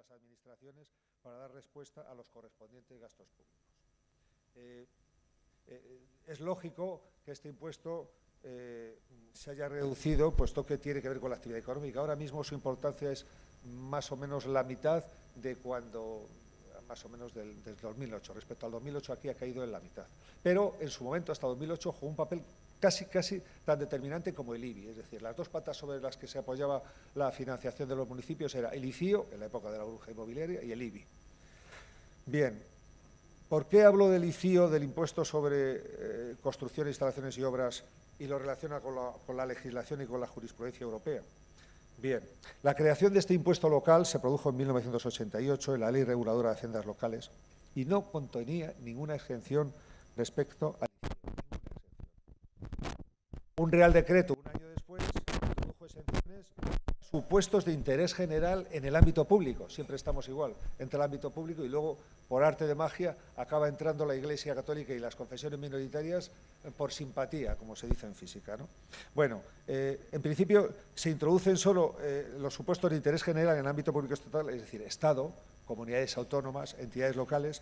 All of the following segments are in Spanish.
las administraciones para dar respuesta a los correspondientes gastos públicos. Eh, eh, es lógico que este impuesto eh, se haya reducido, puesto que tiene que ver con la actividad económica. Ahora mismo su importancia es más o menos la mitad de cuando, más o menos del, 2008. Respecto al 2008 aquí ha caído en la mitad. Pero en su momento, hasta 2008, jugó un papel casi, casi tan determinante como el IBI. Es decir, las dos patas sobre las que se apoyaba la financiación de los municipios era el ICIO, en la época de la burbuja inmobiliaria, y el IBI. Bien, ¿por qué hablo del ICIO, del impuesto sobre eh, construcción, instalaciones y obras, y lo relaciona con la, con la legislación y con la jurisprudencia europea? Bien, la creación de este impuesto local se produjo en 1988 en la Ley Reguladora de Haciendas Locales y no contenía ninguna exención respecto al un Real Decreto un año después introdujo exenciones supuestos de interés general en el ámbito público. Siempre estamos igual, entre el ámbito público y luego, por arte de magia, acaba entrando la Iglesia Católica y las confesiones minoritarias por simpatía, como se dice en física. ¿no? Bueno, eh, en principio se introducen solo eh, los supuestos de interés general en el ámbito público estatal, es decir, Estado, comunidades autónomas, entidades locales.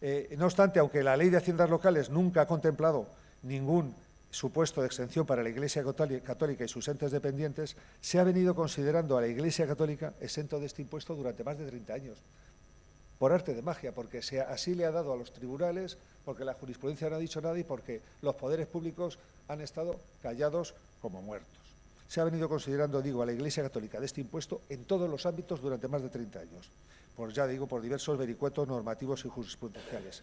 Eh, no obstante, aunque la Ley de Haciendas Locales nunca ha contemplado ningún supuesto de exención para la Iglesia Católica y sus entes dependientes, se ha venido considerando a la Iglesia Católica exento de este impuesto durante más de 30 años, por arte de magia, porque así le ha dado a los tribunales, porque la jurisprudencia no ha dicho nada y porque los poderes públicos han estado callados como muertos. Se ha venido considerando, digo, a la Iglesia Católica de este impuesto en todos los ámbitos durante más de 30 años, por ya digo, por diversos vericuetos normativos y jurisprudenciales.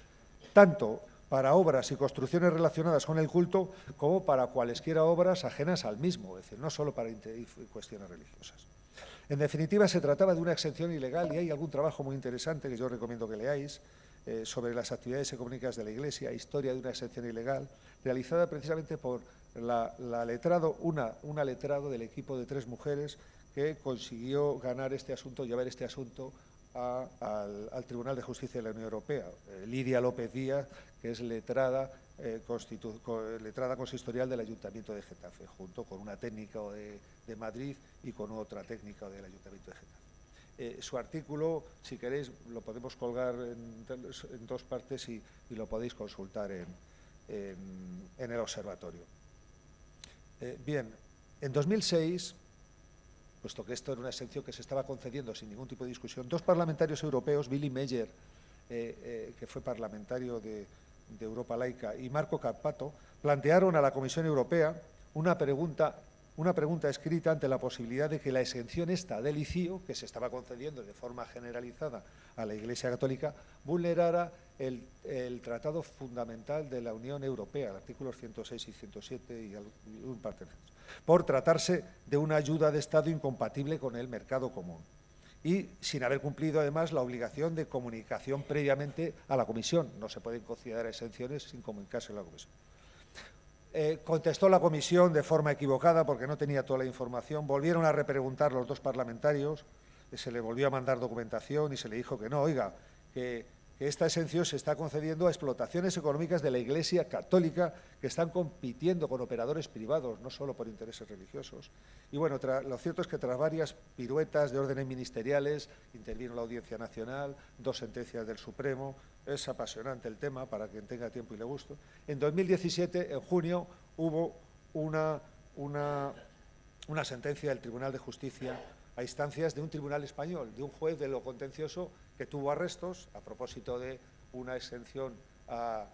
Tanto para obras y construcciones relacionadas con el culto como para cualesquiera obras ajenas al mismo, es decir, no solo para cuestiones religiosas. En definitiva, se trataba de una exención ilegal y hay algún trabajo muy interesante que yo recomiendo que leáis eh, sobre las actividades económicas de la Iglesia, historia de una exención ilegal, realizada precisamente por la, letrado, una, una letrado del equipo de tres mujeres que consiguió ganar este asunto, llevar este asunto al, Tribunal de Justicia de la Unión Europea. Eh, Lidia López Díaz, que es letrada, eh, letrada consistorial del Ayuntamiento de Getafe, junto con una técnica de, Madrid y con otra técnica del Ayuntamiento de Getafe. Eh, su artículo, si queréis, lo podemos colgar en, dos partes y, lo podéis consultar en, el observatorio. bien, en 2006 puesto que esto era una exención que se estaba concediendo sin ningún tipo de discusión, dos parlamentarios europeos, Billy Meyer, eh, eh, que fue parlamentario de, Europa Laica, y Marco Cappato, plantearon a la Comisión Europea una pregunta, escrita ante la posibilidad de que la exención esta del ICIO, que se estaba concediendo de forma generalizada a la Iglesia Católica, vulnerara el, Tratado Fundamental de la Unión Europea, artículos 106 y 107 y un par de por tratarse de una ayuda de Estado incompatible con el mercado común y sin haber cumplido además la obligación de comunicación previamente a la Comisión. No se pueden considerar exenciones sin comunicarse a la Comisión. Eh, contestó la Comisión de forma equivocada porque no tenía toda la información. Volvieron a repreguntar los dos parlamentarios, se le volvió a mandar documentación y se le dijo que no, oiga, que esta exención se está concediendo a explotaciones económicas de la Iglesia católica que están compitiendo con operadores privados, no solo por intereses religiosos. Y bueno, lo cierto es que tras varias piruetas de órdenes ministeriales, intervino la Audiencia Nacional, dos sentencias del Supremo, es apasionante el tema para quien tenga tiempo y le guste. En 2017, en junio, hubo una, una, una sentencia del Tribunal de Justicia a instancias de un tribunal español, de un juez de lo contencioso que tuvo arrestos a propósito de una exención a,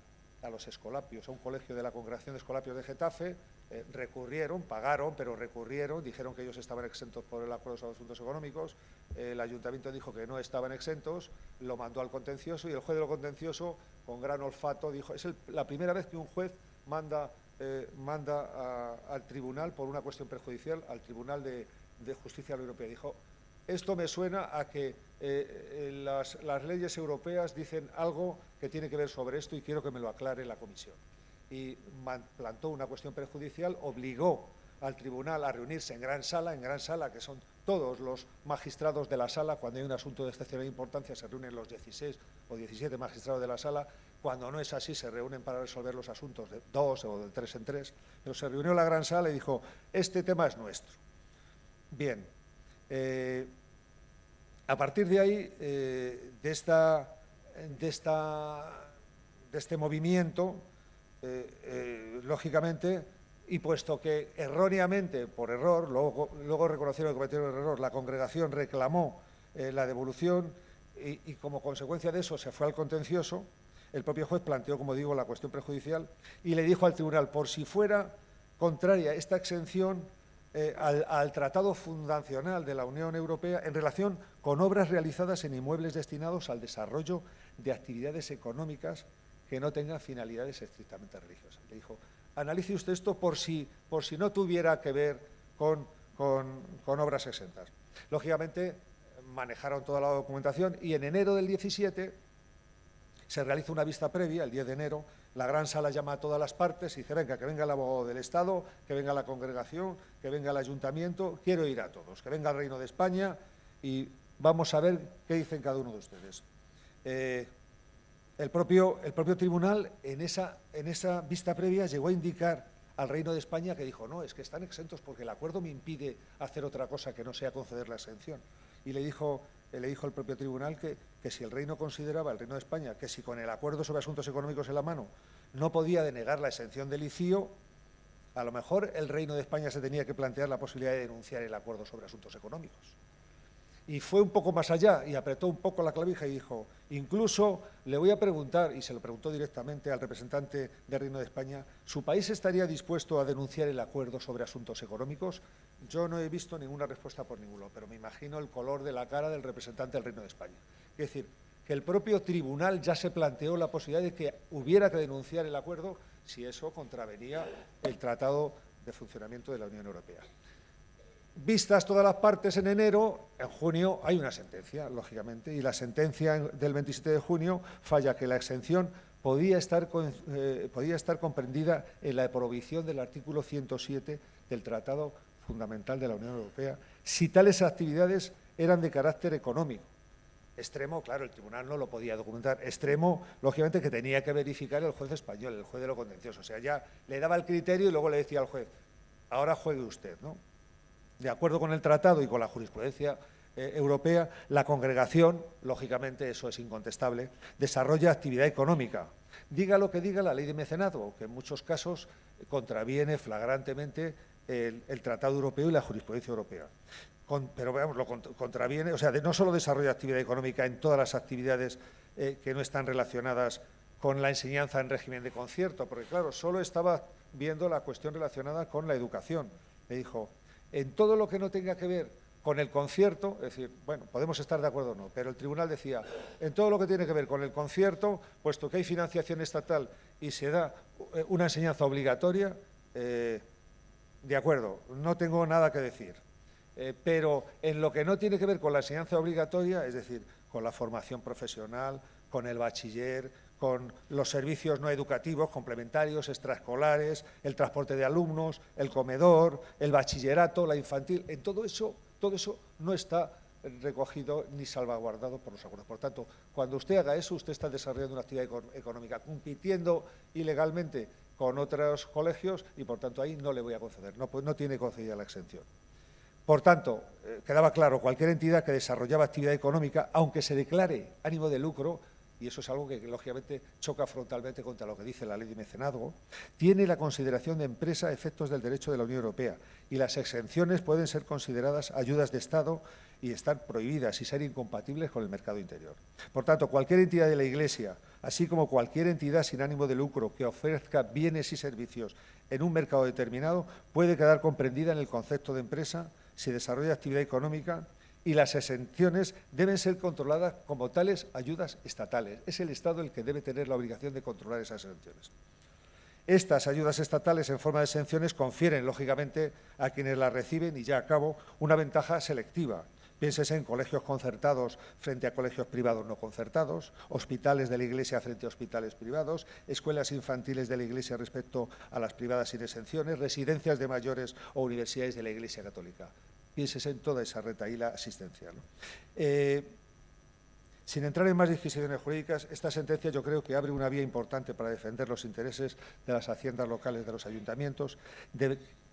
los escolapios, a un colegio de la Congregación de Escolapios de Getafe, eh, recurrieron, pagaron, pero recurrieron, dijeron que ellos estaban exentos por el acuerdo de asuntos económicos, el ayuntamiento dijo que no estaban exentos, lo mandó al contencioso y el juez de lo contencioso, con gran olfato, dijo, es la primera vez que un juez manda, eh, manda al tribunal por una cuestión perjudicial, al Tribunal de, de Justicia Europea, dijo, esto me suena a que eh, eh, las, leyes europeas dicen algo que tiene que ver sobre esto y quiero que me lo aclare la Comisión. Y plantó una cuestión perjudicial, obligó al tribunal a reunirse en gran sala, en gran sala, que son todos los magistrados de la sala, cuando hay un asunto de excepcional importancia se reúnen los 16 o 17 magistrados de la sala, cuando no es así se reúnen para resolver los asuntos de dos o de tres en tres, pero se reunió la gran sala y dijo, este tema es nuestro. Bien, eh, A partir de ahí, eh, de, esta, de, esta, de este movimiento, eh, eh, lógicamente, y puesto que erróneamente, por error, luego, luego reconocieron que cometieron el error, la congregación reclamó la devolución y, y, como consecuencia de eso se fue al contencioso, el propio juez planteó, como digo, la cuestión prejudicial y le dijo al tribunal, por si fuera contraria esta exención eh, al, Tratado Fundacional de la Unión Europea en relación con obras realizadas en inmuebles destinados al desarrollo de actividades económicas que no tengan finalidades estrictamente religiosas. Le dijo, analice usted esto por si, por si no tuviera que ver con, con obras exentas. Lógicamente, manejaron toda la documentación y en enero del 17 se realiza una vista previa, el 10 de enero, la gran sala llama a todas las partes y dice, venga, que venga el abogado del Estado, que venga la congregación, que venga el ayuntamiento, quiero ir a todos, que venga el Reino de España y vamos a ver qué dicen cada uno de ustedes. Eh, el, propio, el propio tribunal en esa, en esa vista previa llegó a indicar al Reino de España que dijo, no, es que están exentos porque el acuerdo me impide hacer otra cosa que no sea conceder la exención. Y le dijo le dijo el propio tribunal que, que, si el Reino consideraba, el Reino de España, que si con el acuerdo sobre asuntos económicos en la mano no podía denegar la exención del ICIO, a lo mejor el Reino de España se tenía que plantear la posibilidad de denunciar el acuerdo sobre asuntos económicos. Y fue un poco más allá y apretó un poco la clavija y dijo, incluso le voy a preguntar, y se lo preguntó directamente al representante del Reino de España, ¿su país estaría dispuesto a denunciar el acuerdo sobre asuntos económicos? Yo no he visto ninguna respuesta por ninguno, pero me imagino el color de la cara del representante del Reino de España. Es decir, que el propio tribunal ya se planteó la posibilidad de que hubiera que denunciar el acuerdo si eso contravenía el Tratado de Funcionamiento de la Unión Europea. Vistas todas las partes en enero, en junio hay una sentencia, lógicamente, y la sentencia del 27 de junio falla que la exención podía estar, eh, comprendida en la prohibición del artículo 107 del Tratado Fundamental de la Unión Europea si tales actividades eran de carácter económico. Extremo, claro, el tribunal no lo podía documentar. Extremo, lógicamente, que tenía que verificar el juez español, el juez de lo contencioso. O sea, ya le daba el criterio y luego le decía al juez, ahora juegue usted, ¿no? de acuerdo con el tratado y con la jurisprudencia eh, europea, la congregación, lógicamente eso es incontestable, desarrolla actividad económica. Diga lo que diga la ley de mecenazgo, que en muchos casos contraviene flagrantemente el, tratado europeo y la jurisprudencia europea. pero veamos, lo contraviene, o sea, no solo desarrolla actividad económica en todas las actividades eh, que no están relacionadas con la enseñanza en régimen de concierto, porque claro, solo estaba viendo la cuestión relacionada con la educación. Me dijo, en todo lo que no tenga que ver con el concierto, es decir, bueno, podemos estar de acuerdo o no, pero el tribunal decía, en todo lo que tiene que ver con el concierto, puesto que hay financiación estatal y se da eh, una enseñanza obligatoria, eh, de acuerdo, no tengo nada que decir. Eh, pero en lo que no tiene que ver con la enseñanza obligatoria, es decir, con la formación profesional, con el bachiller, con los servicios no educativos, complementarios, extraescolares, el transporte de alumnos, el comedor, el bachillerato, la infantil, en todo eso, todo eso no está recogido ni salvaguardado por los acuerdos. Por tanto, cuando usted haga eso, usted está desarrollando una actividad económica, compitiendo ilegalmente con otros colegios y, por tanto, ahí no le voy a conceder, no, pues tiene concedida la exención. Por tanto, eh, quedaba claro, cualquier entidad que desarrollaba actividad económica, aunque se declare ánimo de lucro, y eso es algo que, lógicamente choca frontalmente contra lo que dice la ley de mecenazgo, tiene la consideración de empresa a efectos del derecho de la Unión Europea y las exenciones pueden ser consideradas ayudas de Estado y estar prohibidas y ser incompatibles con el mercado interior. Por tanto, cualquier entidad de la Iglesia, así como cualquier entidad sin ánimo de lucro que ofrezca bienes y servicios en un mercado determinado, puede quedar comprendida en el concepto de empresa si desarrolla actividad económica y las exenciones deben ser controladas como tales ayudas estatales. Es el Estado el que debe tener la obligación de controlar esas exenciones. Estas ayudas estatales en forma de exenciones confieren, lógicamente, a quienes las reciben, y ya acabo, una ventaja selectiva. Piénsese en colegios concertados frente a colegios privados no concertados, hospitales de la Iglesia frente a hospitales privados, escuelas infantiles de la Iglesia respecto a las privadas sin exenciones, residencias de mayores o universidades de la Iglesia Católica pienses en toda esa retaíla asistencial. Eh, sin entrar en más disquisiciones jurídicas, esta sentencia yo creo que abre una vía importante para defender los intereses de las haciendas locales de los ayuntamientos,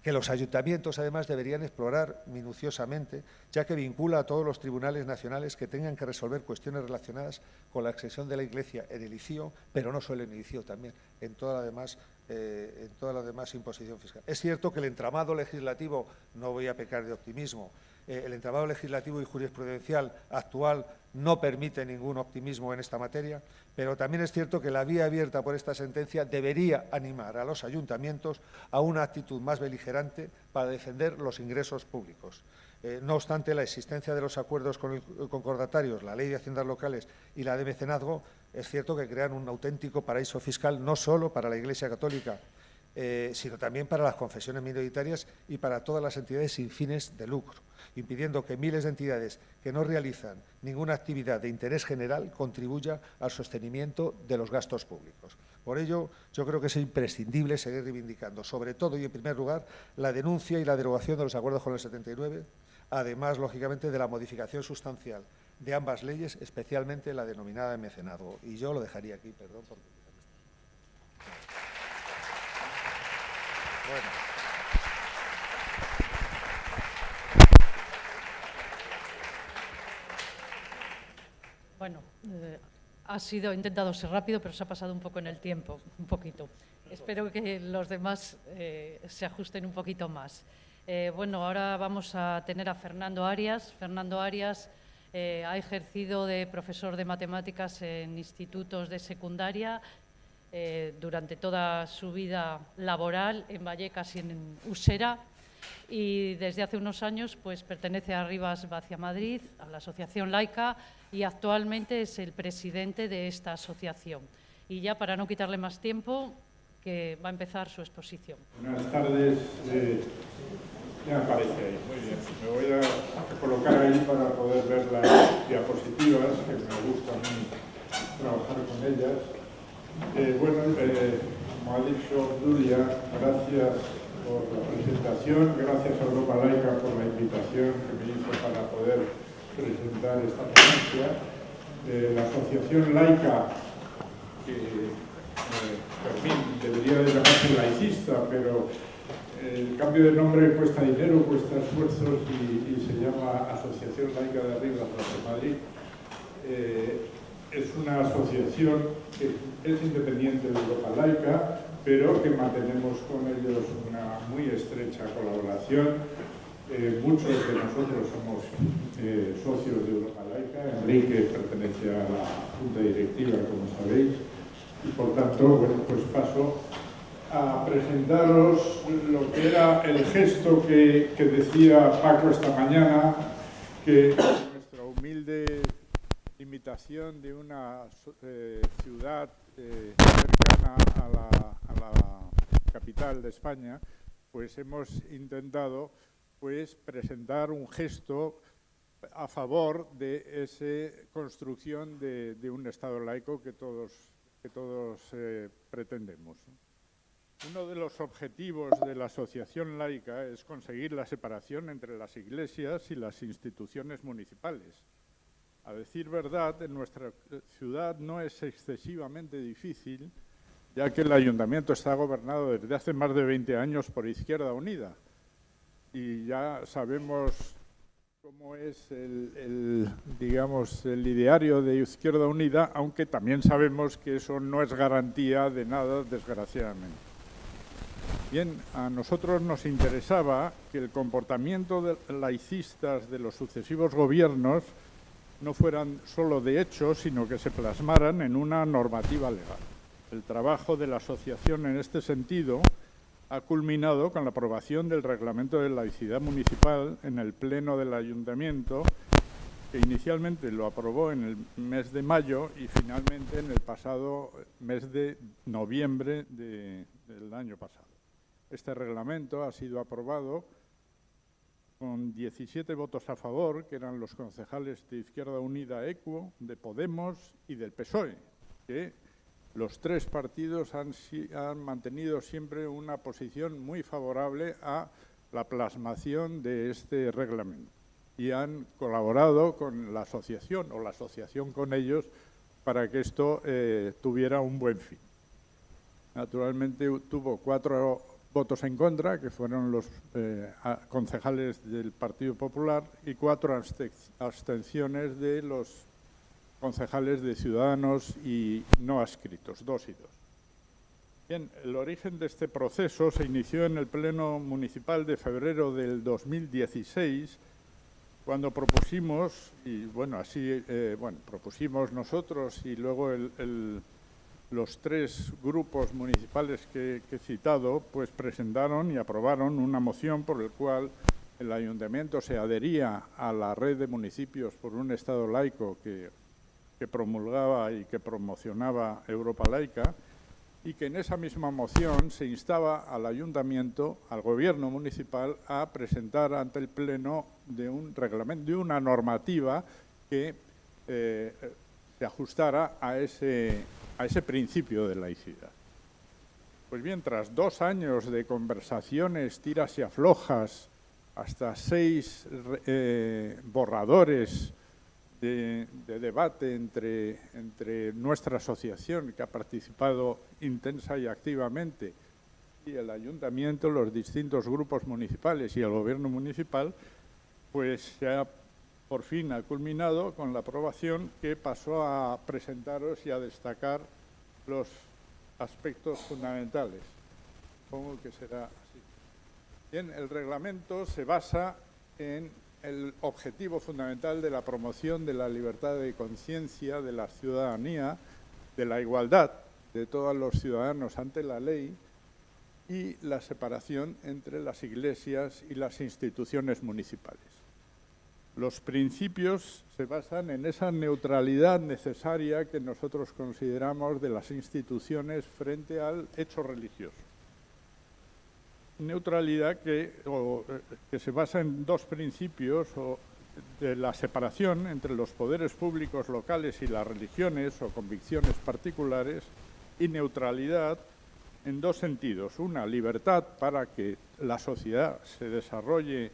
que los ayuntamientos además deberían explorar minuciosamente, ya que vincula a todos los tribunales nacionales que tengan que resolver cuestiones relacionadas con la accesión de la Iglesia en el ICIO, pero no solo en el ICIO, también en toda la demás, eh, en toda la demás imposición fiscal. Es cierto que el entramado legislativo, no voy a pecar de optimismo, eh, el entramado legislativo y jurisprudencial actual no permite ningún optimismo en esta materia, pero también es cierto que la vía abierta por esta sentencia debería animar a los ayuntamientos a una actitud más beligerante para defender los ingresos públicos. Eh, no obstante, la existencia de los acuerdos concordatarios, la Ley de Haciendas Locales y la de Mecenazgo, es cierto que crean un auténtico paraíso fiscal no solo para la Iglesia Católica, eh, sino también para las confesiones minoritarias y para todas las entidades sin fines de lucro, impidiendo que miles de entidades que no realizan ninguna actividad de interés general contribuya al sostenimiento de los gastos públicos. Por ello, yo creo que es imprescindible seguir reivindicando, sobre todo y en primer lugar, la denuncia y la derogación de los acuerdos con el 79, además, lógicamente, de la modificación sustancial de ambas leyes, especialmente la denominada de mecenazgo. Y yo lo dejaría aquí, perdón. Porque... Bueno. Eh, ha sido, he intentado ser rápido, pero se ha pasado un poco en el tiempo, un poquito. Espero que los demás eh, se ajusten un poquito más. Eh, bueno, ahora vamos a tener a Fernando Arias. Fernando Arias ha ejercido de profesor de matemáticas en institutos de secundaria durante toda su vida laboral en Vallecas y en Usera y desde hace unos años pues, pertenece a Rivas Vacia Madrid, a la Asociación Laica y actualmente es el presidente de esta asociación. Y ya para no quitarle más tiempo, que va a empezar su exposición. Buenas tardes. Eh, ya aparece ahí, muy bien. Me voy a colocar ahí para poder ver las diapositivas, que me gusta trabajar con ellas. Eh, bueno, eh, como ha gracias por la presentación, gracias a Europa Laica por la invitación que me hizo para poder presentar esta ponencia. Eh, la Asociación Laica, que fin debería de llamarse laicista, pero el cambio de nombre cuesta dinero, cuesta esfuerzos y, se llama Asociación Laica de Arriba de Madrid es una asociación que es independiente de Europa Laica, pero que mantenemos con ellos una muy estrecha colaboración. Eh, muchos de nosotros somos eh, socios de Europa Laica, Enrique pertenece a la Junta Directiva, como sabéis, y por tanto, bueno, pues paso a presentaros lo que era el gesto que, decía Paco esta mañana, que nuestra humilde invitación de una eh, ciudad cercana a la, capital de España, pues hemos intentado pues, presentar un gesto a favor de esa construcción de, un Estado laico que todos, que todos eh, pretendemos. Uno de los objetivos de la asociación laica es conseguir la separación entre las iglesias y las instituciones municipales a decir verdad, en nuestra ciudad no es excesivamente difícil, ya que el ayuntamiento está gobernado desde hace más de 20 años por Izquierda Unida. Y ya sabemos cómo es el, digamos, el ideario de Izquierda Unida, aunque también sabemos que eso no es garantía de nada, desgraciadamente. Bien, a nosotros nos interesaba que el comportamiento de laicistas de los sucesivos gobiernos no fueran solo de hecho, sino que se plasmaran en una normativa legal. El trabajo de la asociación en este sentido ha culminado con la aprobación del Reglamento de Laicidad Municipal en el Pleno del Ayuntamiento, que inicialmente lo aprobó en el mes de mayo y finalmente en el pasado mes de noviembre del año pasado. Este reglamento ha sido aprobado con 17 votos a favor, que eran los concejales de Izquierda Unida Equo, de Podemos y del PSOE, que los tres partidos han, mantenido siempre una posición muy favorable a la plasmación de este reglamento y han colaborado con la asociación o la asociación con ellos para que esto eh, tuviera un buen fin. Naturalmente tuvo cuatro votos en contra, que fueron los eh, concejales del Partido Popular, y cuatro abstenciones de los concejales de Ciudadanos y no adscritos, dos y dos. Bien, el origen de este proceso se inició en el Pleno Municipal de febrero del 2016, cuando propusimos, y bueno, así, eh, bueno, propusimos nosotros y luego los tres grupos municipales que, he citado, pues presentaron y aprobaron una moción por la cual el ayuntamiento se adhería a la red de municipios por un Estado laico que, que promulgaba y que promocionaba Europa laica, y que en esa misma moción se instaba al ayuntamiento, al gobierno municipal, a presentar ante el pleno de un reglamento, de una normativa que eh, se ajustara a ese, a ese principio de laicidad. Pues bien, tras dos años de conversaciones, tiras y aflojas, hasta seis eh, borradores de, debate entre, entre nuestra asociación, que ha participado intensa y activamente, y el ayuntamiento, los distintos grupos municipales y el gobierno municipal, pues se ha por fin ha culminado con la aprobación que pasó a presentaros y a destacar los aspectos fundamentales. Supongo que será así. Bien, el reglamento se basa en el objetivo fundamental de la promoción de la libertad de conciencia, de la ciudadanía, de la igualdad de todos los ciudadanos ante la ley y la separación entre las iglesias y las instituciones municipales. Los principios se basan en esa neutralidad necesaria que nosotros consideramos de las instituciones frente al hecho religioso neutralidad que, eh, que se basa en dos principios de la separación entre los poderes públicos locales y las religiones o convicciones particulares y neutralidad en dos sentidos. Una, libertad para que la sociedad se desarrolle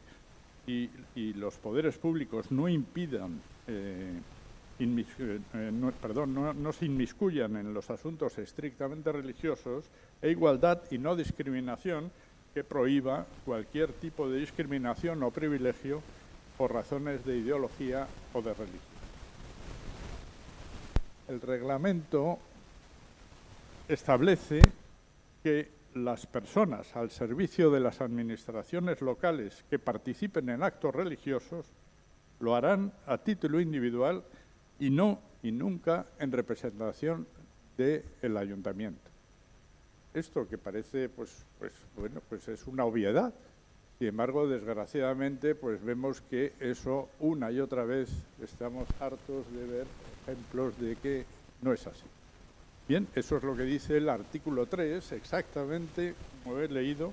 y, los poderes públicos no impidan, eh, eh, perdón, no se inmiscuyan en los asuntos estrictamente religiosos, e igualdad y no discriminación que prohíba cualquier tipo de discriminación o privilegio por razones de ideología o de religión. El reglamento establece que las personas al servicio de las administraciones locales que participen en actos religiosos lo harán a título individual y no y nunca en representación del ayuntamiento. Esto que parece, pues, pues, bueno, pues es una obviedad. Sin embargo, desgraciadamente, pues vemos que eso una y otra vez estamos hartos de ver ejemplos de que no es así. Bien, eso es lo que dice el artículo 3, exactamente como he leído,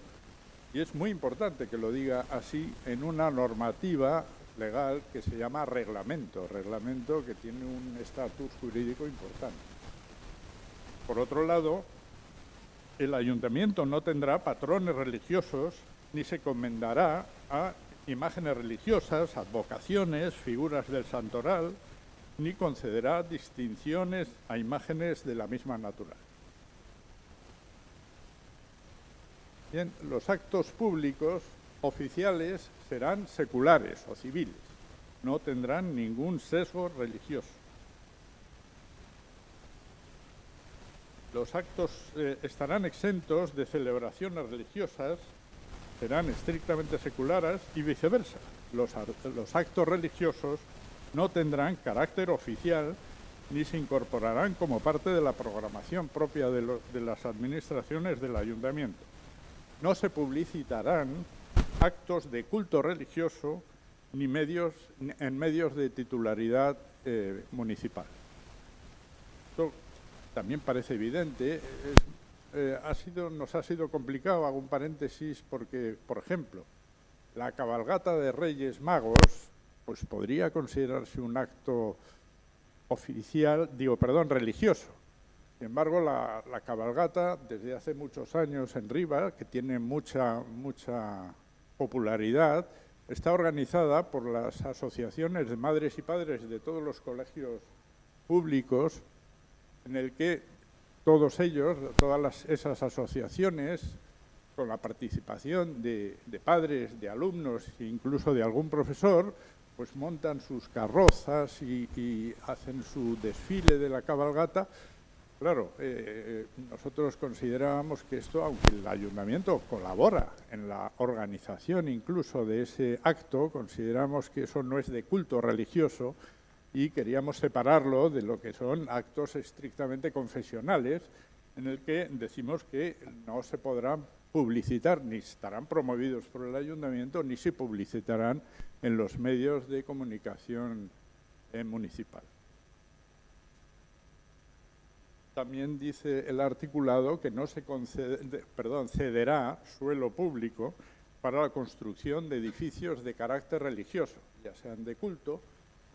y es muy importante que lo diga así en una normativa legal que se llama reglamento, reglamento que tiene un estatus jurídico importante. Por otro lado, el ayuntamiento no tendrá patrones religiosos ni se comendará a imágenes religiosas, advocaciones, figuras del santoral, ni concederá distinciones a imágenes de la misma naturaleza. Bien, los actos públicos oficiales serán seculares o civiles, no tendrán ningún sesgo religioso. Los actos eh, estarán exentos de celebraciones religiosas, serán estrictamente seculares y viceversa. Los, actos religiosos no tendrán carácter oficial ni se incorporarán como parte de la programación propia de, las administraciones del ayuntamiento. No se publicitarán actos de culto religioso ni medios, en medios de titularidad eh, municipal también parece evidente, eh, ha sido, nos ha sido complicado, hago un paréntesis, porque, por ejemplo, la cabalgata de Reyes Magos pues podría considerarse un acto oficial, digo, perdón, religioso. Sin embargo, la, cabalgata, desde hace muchos años en Riva, que tiene mucha, mucha popularidad, está organizada por las asociaciones de madres y padres de todos los colegios públicos en el que todos ellos, todas esas asociaciones, con la participación de, padres, de alumnos e incluso de algún profesor, pues montan sus carrozas y, hacen su desfile de la cabalgata. Claro, eh, nosotros considerábamos que esto, aunque el ayuntamiento colabora en la organización incluso de ese acto, consideramos que eso no es de culto religioso y queríamos separarlo de lo que son actos estrictamente confesionales, en el que decimos que no se podrán publicitar, ni estarán promovidos por el ayuntamiento, ni se publicitarán en los medios de comunicación eh, municipal. También dice el articulado que no se concede, cederá suelo público para la construcción de edificios de carácter religioso, ya sean de culto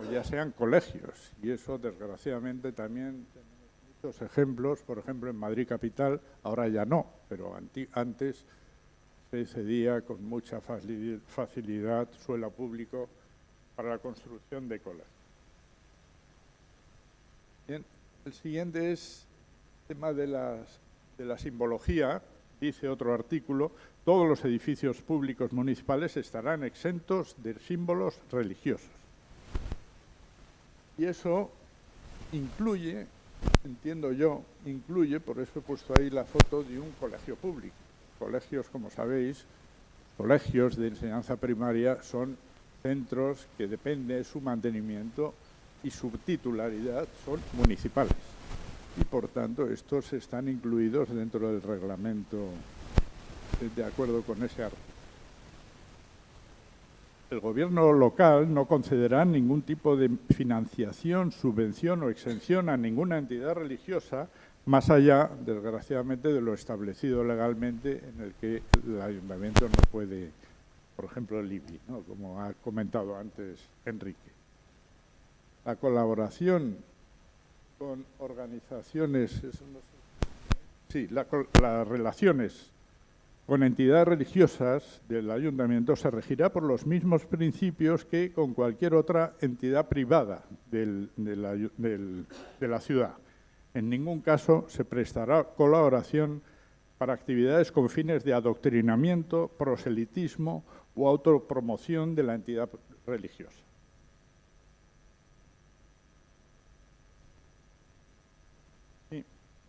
o ya sean colegios. Y eso, desgraciadamente, también ejemplos, por ejemplo, en Madrid Capital, ahora ya no, pero antes se cedía con mucha facilidad suelo público para la construcción de colegios. Bien, el siguiente es el tema de, de la simbología, dice otro artículo, todos los edificios públicos municipales estarán exentos de símbolos religiosos. Y eso incluye entiendo yo, incluye, por eso he puesto ahí la foto de un colegio público. Colegios, como sabéis, colegios de enseñanza primaria son centros que depende de su mantenimiento y su titularidad son municipales. Y por tanto estos están incluidos dentro del reglamento de acuerdo con ese artículo el gobierno local no concederá ningún tipo de financiación, subvención o exención a ninguna entidad religiosa más allá, desgraciadamente, de lo establecido legalmente en el que el ayuntamiento no puede, por ejemplo, el IBI, como ha comentado antes Enrique. La colaboración con organizaciones, sí, las relaciones con entidades religiosas del ayuntamiento se regirá por los mismos principios que con cualquier otra entidad privada de la ciudad. En ningún caso se prestará colaboración para actividades con fines de adoctrinamiento, proselitismo o autopromoción de la entidad religiosa.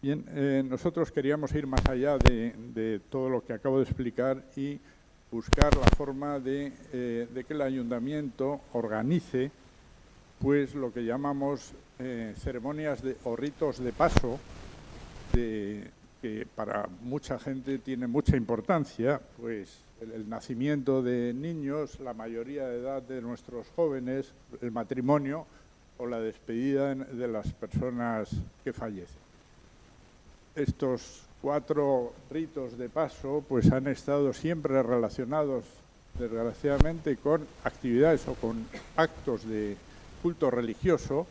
Bien, eh, nosotros queríamos ir más allá de, todo lo que acabo de explicar y buscar la forma de, eh, que el ayuntamiento organice pues lo que llamamos eh, ceremonias o ritos de paso, que para mucha gente tiene mucha importancia, pues el, nacimiento de niños, la mayoría de edad de nuestros jóvenes, el matrimonio o la despedida de las personas que fallecen estos cuatro ritos de paso pues han estado siempre relacionados desgraciadamente con actividades o con actos de culto religioso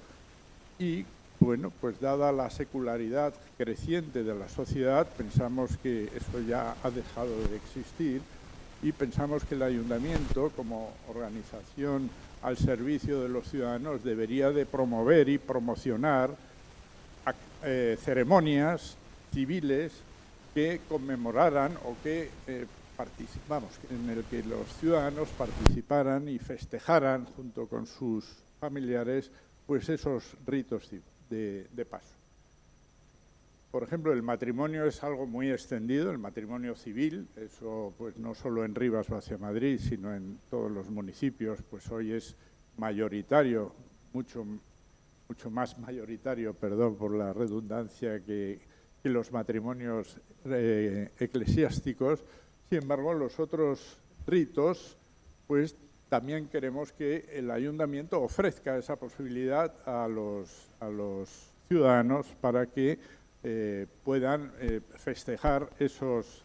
y bueno, pues dada la secularidad creciente de la sociedad, pensamos que eso ya ha dejado de existir y pensamos que el ayuntamiento, como organización al servicio de los ciudadanos, debería de promover y promocionar eh, ceremonias civiles que conmemoraran o que eh, vamos, en el que los ciudadanos participaran y festejaran junto con sus familiares pues esos ritos de, de paso. Por ejemplo, el matrimonio es algo muy extendido, el matrimonio civil, eso pues no solo en Rivas o hacia Madrid, sino en todos los municipios, pues hoy es mayoritario, mucho, mucho más mayoritario, perdón por la redundancia, que, y los matrimonios eh, eclesiásticos. Sin embargo, los otros ritos, pues también queremos que el ayuntamiento ofrezca esa posibilidad a los, a los ciudadanos para que eh, puedan eh, festejar esos,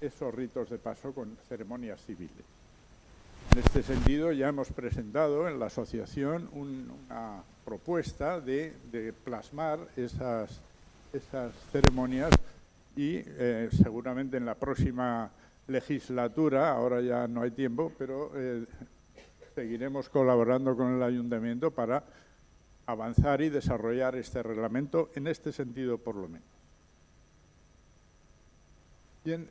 esos ritos de paso con ceremonias civiles. En este sentido, ya hemos presentado en la asociación una propuesta de, de plasmar esas esas ceremonias y eh, seguramente en la próxima legislatura, ahora ya no hay tiempo, pero eh, seguiremos colaborando con el ayuntamiento para avanzar y desarrollar este reglamento en este sentido por lo menos. Bien,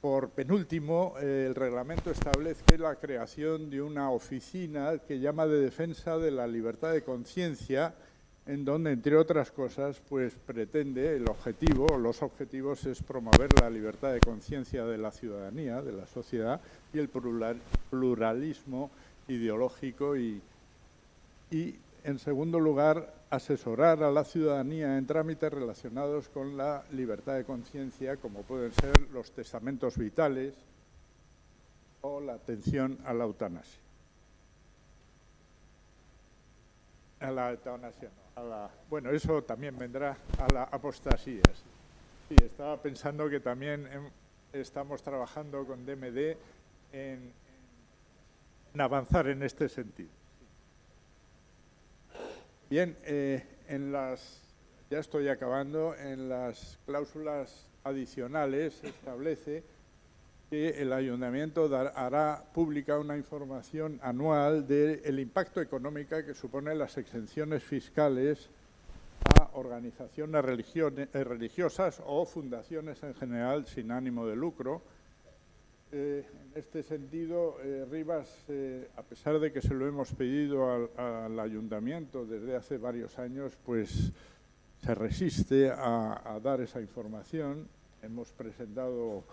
por penúltimo, el reglamento establece la creación de una oficina que llama de defensa de la libertad de conciencia, en donde, entre otras cosas, pues pretende el objetivo, los objetivos es promover la libertad de conciencia de la ciudadanía, de la sociedad, y el pluralismo ideológico y, y en segundo lugar, asesorar a la ciudadanía en trámites relacionados con la libertad de conciencia, como pueden ser los testamentos vitales o la atención a la eutanasia. A la eutanasia, no. Bueno, eso también vendrá a la apostasía. Sí, estaba pensando que también estamos trabajando con DMD en avanzar en este sentido. Bien, eh, en las, ya estoy acabando, en las cláusulas adicionales se establece que el ayuntamiento hará pública una información anual del impacto económico que suponen las exenciones fiscales a organizaciones religiosas o fundaciones en general sin ánimo de lucro, eh, en este sentido, eh, Rivas, eh, a pesar de que se lo hemos pedido al, ayuntamiento desde hace varios años, pues se resiste a, dar esa información. Hemos presentado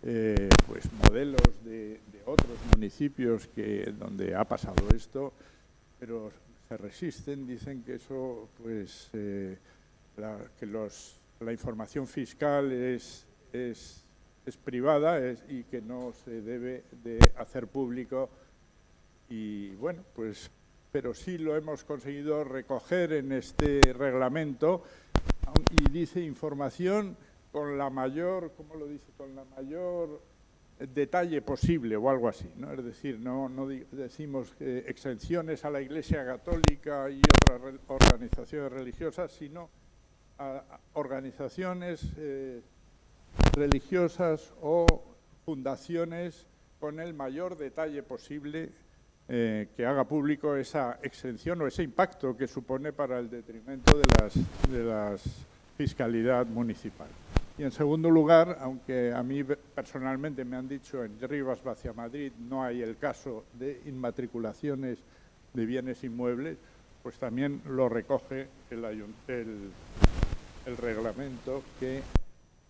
pues modelos de, otros municipios que, donde ha pasado esto, pero se resisten, dicen que eso, pues, la, que los, la información fiscal es, es es privada y que no se debe de hacer público. Y bueno, pues, pero sí lo hemos conseguido recoger en este reglamento y dice información con la mayor, ¿cómo lo dice? Con la mayor detalle posible o algo así, ¿no? Es decir, no, decimos exenciones a la Iglesia Católica y otras organizaciones religiosas, sino a, organizaciones eh, religiosas o fundaciones con el mayor detalle posible eh, que haga público esa exención o ese impacto que supone para el detrimento de las, de las fiscalidad municipal. Y en segundo lugar, aunque a mí personalmente me han dicho en Rivas hacia Madrid no hay el caso de inmatriculaciones de bienes inmuebles, pues también lo recoge el, reglamento que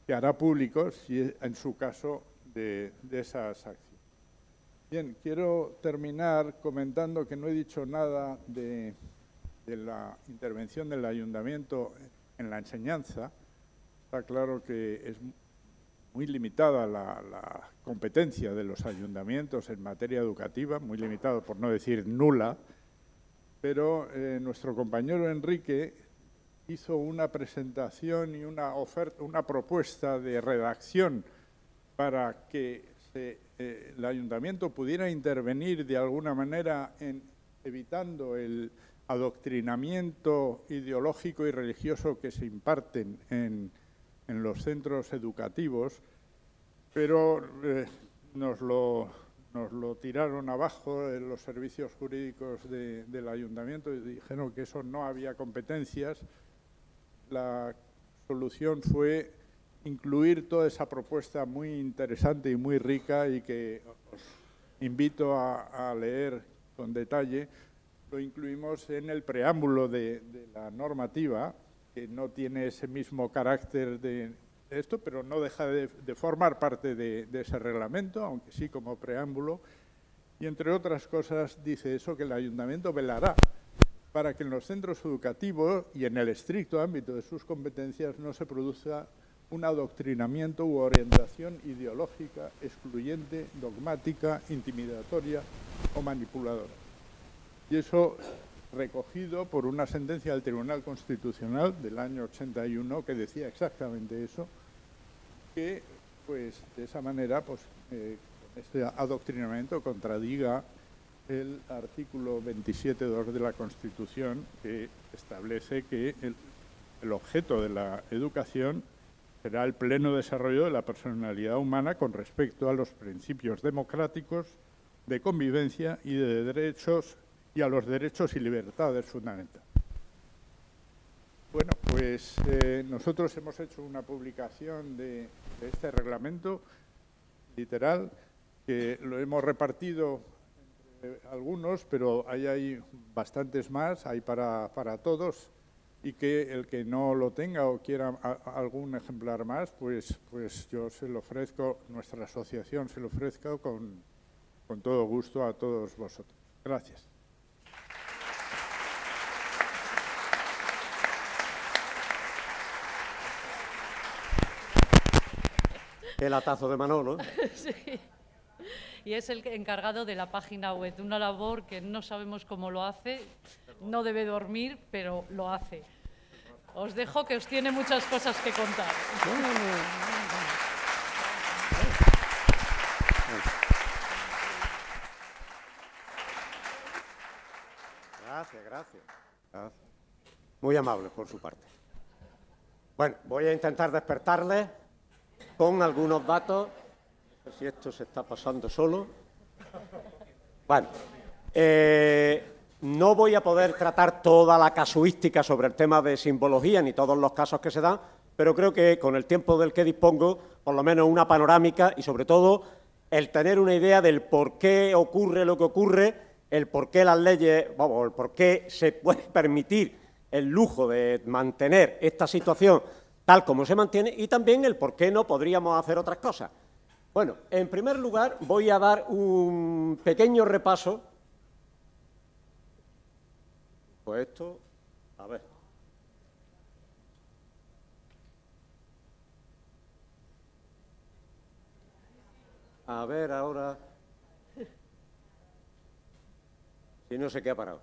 que hará público, si en su caso, de, esas acciones. Bien, quiero terminar comentando que no he dicho nada de, la intervención del ayuntamiento en la enseñanza. Está claro que es muy limitada la, competencia de los ayuntamientos en materia educativa, muy limitada, por no decir nula, pero eh, nuestro compañero Enrique hizo una presentación y una oferta, una propuesta de redacción para que eh, el ayuntamiento pudiera intervenir de alguna manera en evitando el adoctrinamiento ideológico y religioso que se imparten en, los centros educativos, pero eh, nos, lo, nos, lo, tiraron abajo en los servicios jurídicos del ayuntamiento y dijeron que eso no había competencias la solución fue incluir toda esa propuesta muy interesante y muy rica y que os invito a, leer con detalle. Lo incluimos en el preámbulo de, la normativa, no tiene ese mismo carácter de esto, pero no deja de, formar parte de, de, ese reglamento, aunque sí como preámbulo. Y entre otras cosas dice eso, que el ayuntamiento velará para que en los centros educativos y en el estricto ámbito de sus competencias no se produzca un adoctrinamiento u orientación ideológica excluyente, dogmática, intimidatoria o manipuladora. Y eso recogido por una sentencia del Tribunal Constitucional del año 81 que decía exactamente eso, que pues de esa manera pues, eh, este adoctrinamiento contradiga el artículo 27.2 de la Constitución que establece que el, objeto de la educación será el pleno desarrollo de la personalidad humana con respecto a los principios democráticos de convivencia y de derechos y a los derechos y libertades fundamentales. Bueno, pues eh, nosotros hemos hecho una publicación de, este reglamento literal, que lo hemos repartido entre algunos, pero hay, hay bastantes más, hay para, para todos, y que el que no lo tenga o quiera algún ejemplar más, pues, pues yo se lo ofrezco, nuestra asociación se lo ofrezco con, con todo gusto a todos vosotros. Gracias. El atazo de Manolo. sí. Y es el encargado de la página web, una labor que no sabemos cómo lo hace, no debe dormir, pero lo hace. Os dejo que os tiene muchas cosas que contar. Gracias, gracias. Muy amable por su parte. Bueno, voy a intentar despertarle con algunos datos. No sé si esto se está pasando solo. Bueno, eh, no voy a poder tratar toda la casuística sobre el tema de simbología ni todos los casos que se dan, pero creo que con el tiempo del que dispongo, por lo menos una panorámica y sobre todo el tener una idea del por qué ocurre lo que ocurre, el por qué las leyes, vamos, el por qué se puede permitir el lujo de mantener esta situación tal como se mantiene y también el por qué no podríamos hacer otras cosas. Bueno, en primer lugar voy a dar un pequeño repaso pues esto, a ver. A ver ahora. Si no sé qué ha parado.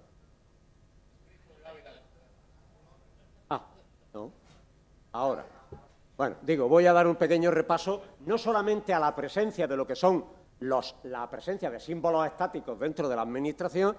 Ah, no. Ahora. Bueno, digo, voy a dar un pequeño repaso no solamente a la presencia de lo que son los, la presencia de símbolos estáticos dentro de la Administración,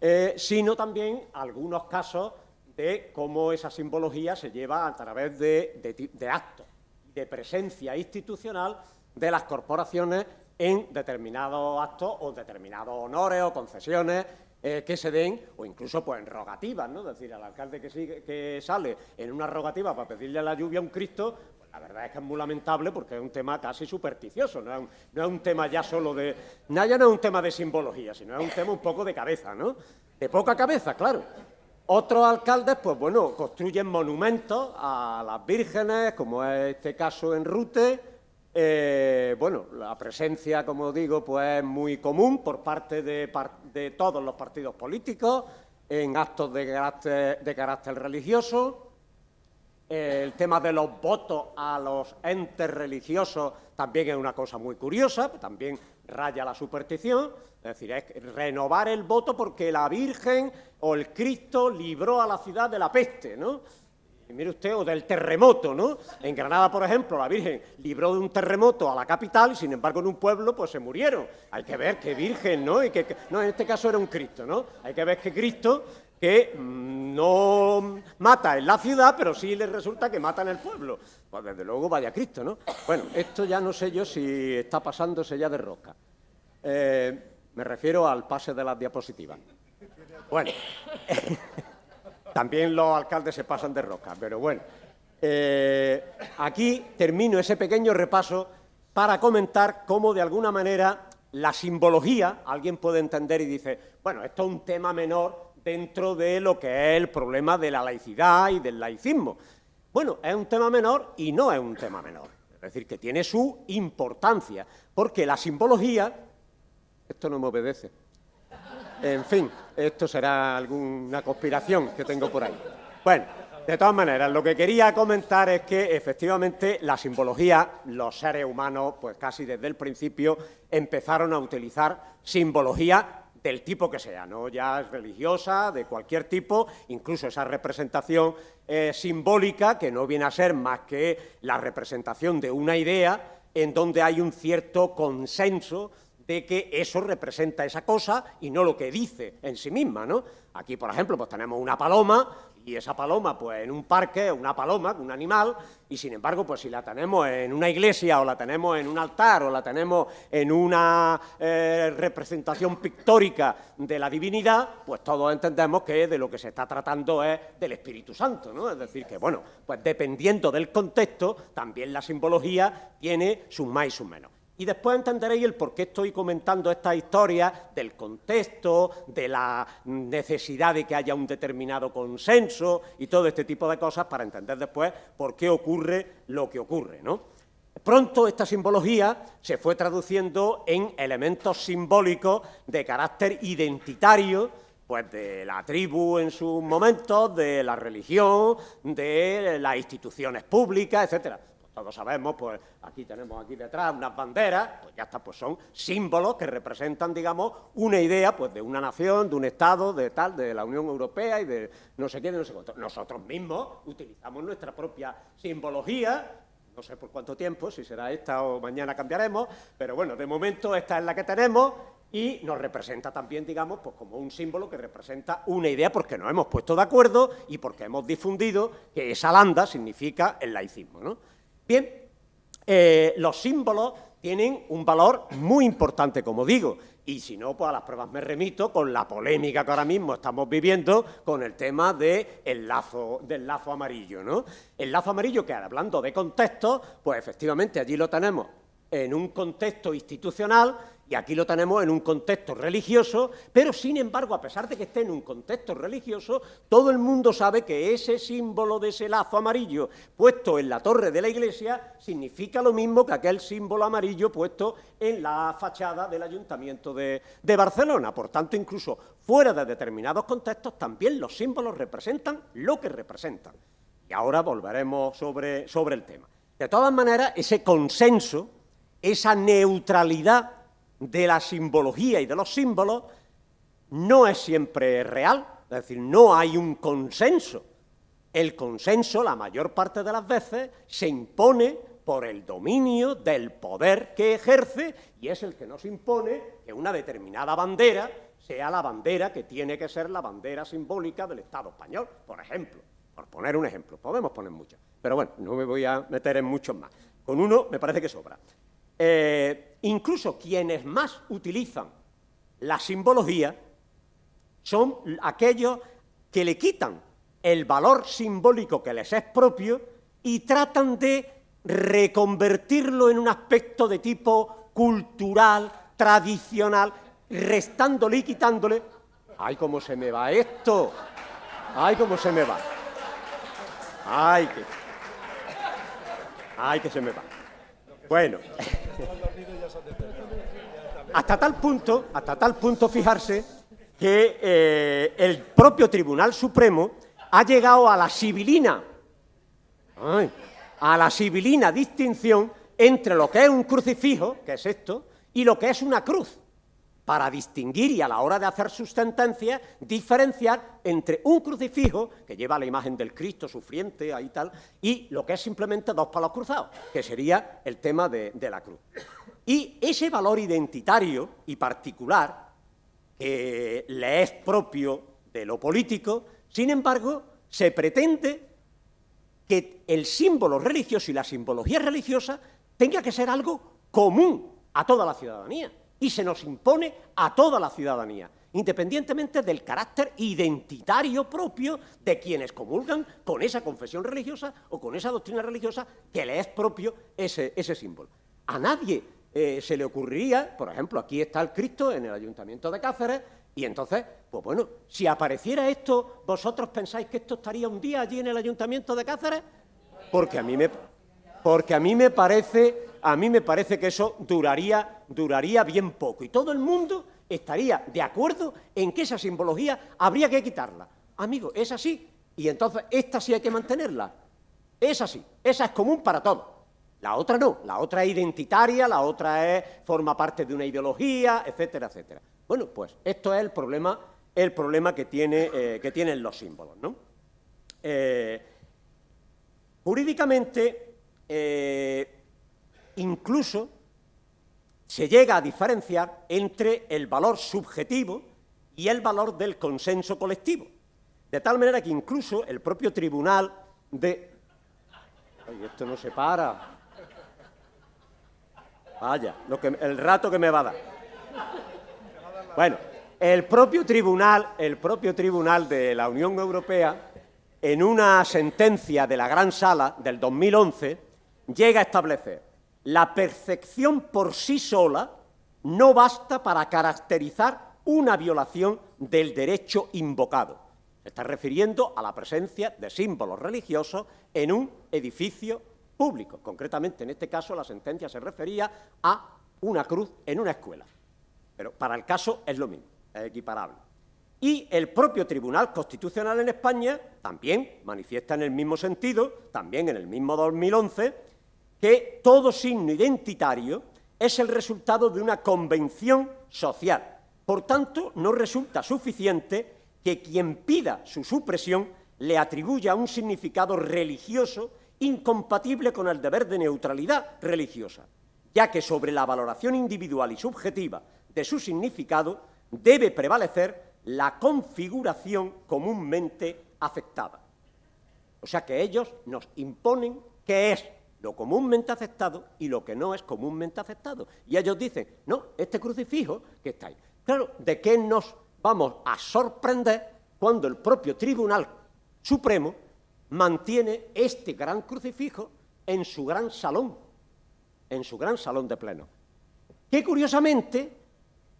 eh, sino también algunos casos de cómo esa simbología se lleva a través de, actos, de presencia institucional de las corporaciones en determinados actos o determinados honores o concesiones eh, que se den, o incluso pues, en rogativas, ¿no? Es decir, al alcalde que, que sale en una rogativa para pedirle a la lluvia a un Cristo, la verdad es que es muy lamentable porque es un tema casi supersticioso, no es un, tema ya solo de... Ya no es un tema de simbología, sino es un tema un poco de cabeza, ¿no? De poca cabeza, claro. Otros alcaldes, pues bueno, construyen monumentos a las vírgenes, como es este caso en Rute. Eh, bueno, la presencia, como digo, pues es muy común por parte de, todos los partidos políticos en actos de carácter, de carácter religioso el tema de los votos a los entes religiosos también es una cosa muy curiosa, también raya la superstición, es decir, es renovar el voto porque la Virgen o el Cristo libró a la ciudad de la peste, ¿no? Y mire usted, o del terremoto, ¿no? En Granada, por ejemplo, la Virgen libró de un terremoto a la capital y, sin embargo, en un pueblo, pues se murieron. Hay que ver qué Virgen, ¿no? Y que, no, en este caso era un Cristo, ¿no? Hay que ver que Cristo que mm, no mata en la ciudad, pero sí le resulta que mata en el pueblo. Pues desde luego vaya Cristo, ¿no? Bueno, esto ya no sé yo si está pasándose ya de roca. Eh, me refiero al pase de las diapositivas. Bueno, también los alcaldes se pasan de roca, pero bueno. Eh, aquí termino ese pequeño repaso para comentar cómo de alguna manera la simbología, alguien puede entender y dice, bueno, esto es un tema menor dentro de lo que es el problema de la laicidad y del laicismo. Bueno, es un tema menor y no es un tema menor. Es decir, que tiene su importancia, porque la simbología... Esto no me obedece. En fin, esto será alguna conspiración que tengo por ahí. Bueno, de todas maneras, lo que quería comentar es que efectivamente la simbología, los seres humanos, pues casi desde el principio empezaron a utilizar simbología del tipo que sea, no ya es religiosa, de cualquier tipo, incluso esa representación eh, simbólica, que no viene a ser más que la representación de una idea en donde hay un cierto consenso de que eso representa esa cosa y no lo que dice en sí misma, ¿no? Aquí, por ejemplo, pues tenemos una paloma y esa paloma, pues en un parque, una paloma, un animal, y sin embargo, pues si la tenemos en una iglesia o la tenemos en un altar o la tenemos en una eh, representación pictórica de la divinidad, pues todos entendemos que de lo que se está tratando es del Espíritu Santo, ¿no? Es decir, que bueno, pues dependiendo del contexto, también la simbología tiene sus más y sus menos. Y después entenderéis el por qué estoy comentando esta historia del contexto, de la necesidad de que haya un determinado consenso y todo este tipo de cosas para entender después por qué ocurre lo que ocurre, ¿no? Pronto esta simbología se fue traduciendo en elementos simbólicos de carácter identitario, pues de la tribu en sus momentos, de la religión, de las instituciones públicas, etcétera todos sabemos, pues aquí tenemos aquí detrás unas banderas, pues ya está, pues son símbolos que representan, digamos, una idea, pues de una nación, de un Estado, de tal, de la Unión Europea y de no sé qué, de no sé cuánto. Nosotros mismos utilizamos nuestra propia simbología, no sé por cuánto tiempo, si será esta o mañana cambiaremos, pero bueno, de momento esta es la que tenemos y nos representa también, digamos, pues como un símbolo que representa una idea porque nos hemos puesto de acuerdo y porque hemos difundido que esa landa significa el laicismo, ¿no? Bien, eh, los símbolos tienen un valor muy importante, como digo, y si no, pues a las pruebas me remito con la polémica que ahora mismo estamos viviendo con el tema lazo, del lazo amarillo, ¿no? El lazo amarillo, que hablando de contexto, pues efectivamente allí lo tenemos en un contexto institucional y aquí lo tenemos en un contexto religioso, pero sin embargo, a pesar de que esté en un contexto religioso, todo el mundo sabe que ese símbolo de ese lazo amarillo puesto en la torre de la iglesia significa lo mismo que aquel símbolo amarillo puesto en la fachada del Ayuntamiento de, Barcelona. Por tanto, incluso fuera de determinados contextos, también los símbolos representan lo que representan. Y ahora volveremos sobre, sobre el tema. De todas maneras, ese consenso, esa neutralidad de la simbología y de los símbolos no es siempre real, es decir, no hay un consenso. El consenso, la mayor parte de las veces, se impone por el dominio del poder que ejerce y es el que nos impone que una determinada bandera sea la bandera que tiene que ser la bandera simbólica del Estado español, por ejemplo. Por poner un ejemplo, podemos poner muchos, pero bueno, no me voy a meter en muchos más. Con uno me parece que sobra. Eh, incluso quienes más utilizan la simbología son aquellos que le quitan el valor simbólico que les es propio y tratan de reconvertirlo en un aspecto de tipo cultural, tradicional, restándole y quitándole. ¡Ay, cómo se me va esto! ¡Ay, cómo se me va! ¡Ay, que... ¡Ay, que se me va! Bueno, hasta tal punto, hasta tal punto, fijarse que eh, el propio Tribunal Supremo ha llegado a la sibilina, a la sibilina distinción entre lo que es un crucifijo, que es esto, y lo que es una cruz para distinguir y a la hora de hacer sus sentencias diferenciar entre un crucifijo, que lleva la imagen del Cristo sufriente ahí tal, y lo que es simplemente dos palos cruzados, que sería el tema de, la cruz. Y ese valor identitario y particular que le es propio de lo político, sin embargo, se pretende que el símbolo religioso y la simbología religiosa tenga que ser algo común a toda la ciudadanía y se nos impone a toda la ciudadanía, independientemente del carácter identitario propio de quienes comulgan con esa confesión religiosa o con esa doctrina religiosa que le es propio ese, símbolo. A nadie eh, se le ocurriría, por ejemplo, aquí está el Cristo en el Ayuntamiento de Cáceres, y entonces, pues bueno, si apareciera esto, ¿vosotros pensáis que esto estaría un día allí en el Ayuntamiento de Cáceres? Porque a mí me, porque a mí me parece a mí me parece que eso duraría, duraría bien poco y todo el mundo estaría de acuerdo en que esa simbología habría que quitarla. Amigo, es así, y entonces esta sí hay que mantenerla. Es así, esa es común para todos. La otra no, la otra es identitaria, la otra es, forma parte de una ideología, etcétera, etcétera. Bueno, pues esto es el problema, el problema que, tiene, eh, que tienen los símbolos. ¿no? Eh, jurídicamente, eh, incluso se llega a diferenciar entre el valor subjetivo y el valor del consenso colectivo. De tal manera que incluso el propio tribunal de... Ay, esto no se para. Vaya, lo que, el rato que me va a dar. Bueno, el propio tribunal, el propio tribunal de la Unión Europea, en una sentencia de la Gran Sala del 2011, llega a establecer la percepción por sí sola no basta para caracterizar una violación del derecho invocado. Se está refiriendo a la presencia de símbolos religiosos en un edificio público. Concretamente, en este caso, la sentencia se refería a una cruz en una escuela. Pero para el caso es lo mismo, es equiparable. Y el propio Tribunal Constitucional en España también manifiesta en el mismo sentido, también en el mismo 2011, que todo signo identitario es el resultado de una convención social. Por tanto, no resulta suficiente que quien pida su supresión le atribuya un significado religioso incompatible con el deber de neutralidad religiosa, ya que sobre la valoración individual y subjetiva de su significado debe prevalecer la configuración comúnmente aceptada. O sea que ellos nos imponen qué es lo comúnmente aceptado y lo que no es comúnmente aceptado. Y ellos dicen, no, este crucifijo que está ahí. Claro, ¿de qué nos vamos a sorprender cuando el propio Tribunal Supremo mantiene este gran crucifijo en su gran salón, en su gran salón de pleno? Que curiosamente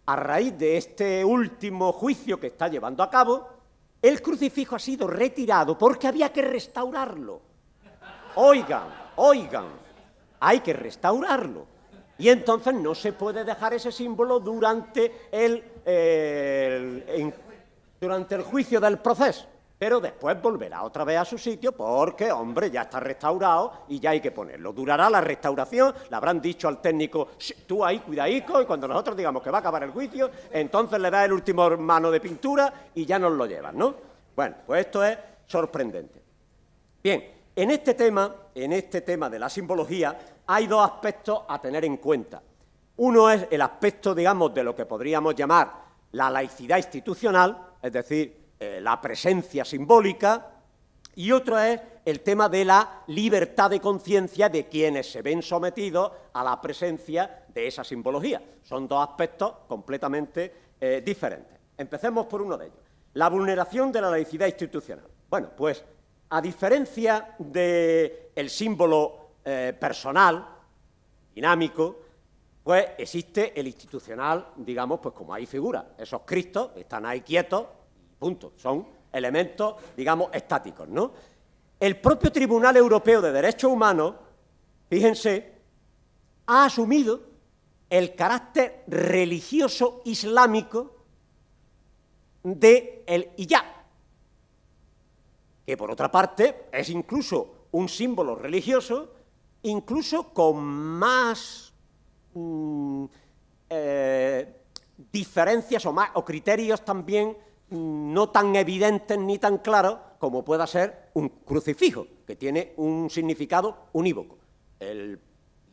a raíz de este último juicio que está llevando a cabo, el crucifijo ha sido retirado porque había que restaurarlo. Oigan, oigan, hay que restaurarlo. Y entonces no se puede dejar ese símbolo durante el, durante el juicio del proceso pero después volverá otra vez a su sitio porque, hombre, ya está restaurado y ya hay que ponerlo. Durará la restauración, le habrán dicho al técnico, tú ahí, cuidadico, y cuando nosotros digamos que va a acabar el juicio, entonces le da el último mano de pintura y ya nos lo llevan, ¿no? Bueno, pues esto es sorprendente. Bien, en este tema, en este tema de la simbología, hay dos aspectos a tener en cuenta. Uno es el aspecto, digamos, de lo que podríamos llamar la laicidad institucional, es decir, eh, la presencia simbólica, y otro es el tema de la libertad de conciencia de quienes se ven sometidos a la presencia de esa simbología. Son dos aspectos completamente eh, diferentes. Empecemos por uno de ellos. La vulneración de la laicidad institucional. Bueno, pues a diferencia del símbolo eh, personal, dinámico, pues existe el institucional, digamos, pues como hay figuras. Esos cristos están ahí quietos Punto. Son elementos, digamos, estáticos, ¿no? El propio Tribunal Europeo de Derechos Humanos, fíjense, ha asumido el carácter religioso islámico de el hijab, que por otra parte es incluso un símbolo religioso, incluso con más mm, eh, diferencias o criterios también no tan evidentes ni tan claros como pueda ser un crucifijo, que tiene un significado unívoco. El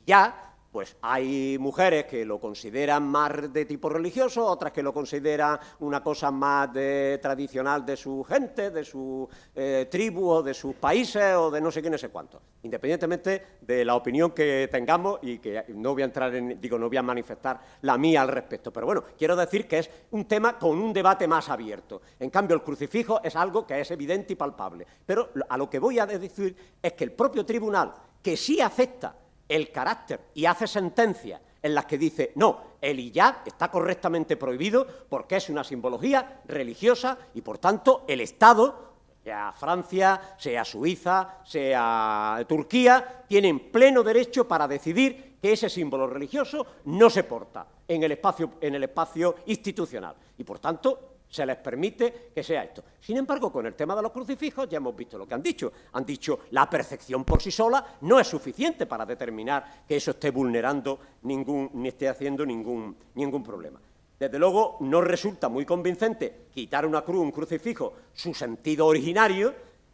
ya pues hay mujeres que lo consideran más de tipo religioso, otras que lo consideran una cosa más tradicional de su gente, de su eh, tribu o de sus países o de no sé qué, no sé cuánto. Independientemente de la opinión que tengamos y que no voy a entrar en, digo, no voy a manifestar la mía al respecto. Pero bueno, quiero decir que es un tema con un debate más abierto. En cambio, el crucifijo es algo que es evidente y palpable. Pero a lo que voy a decir es que el propio tribunal, que sí acepta el carácter y hace sentencias en las que dice, no, el hijab está correctamente prohibido porque es una simbología religiosa y, por tanto, el Estado, sea Francia, sea Suiza, sea Turquía, tienen pleno derecho para decidir que ese símbolo religioso no se porta en el espacio, en el espacio institucional. Y, por tanto, se les permite que sea esto. Sin embargo, con el tema de los crucifijos ya hemos visto lo que han dicho. Han dicho la percepción por sí sola no es suficiente para determinar que eso esté vulnerando ningún, ni esté haciendo ningún, ningún problema. Desde luego, no resulta muy convincente quitar una cruz, un crucifijo, su sentido originario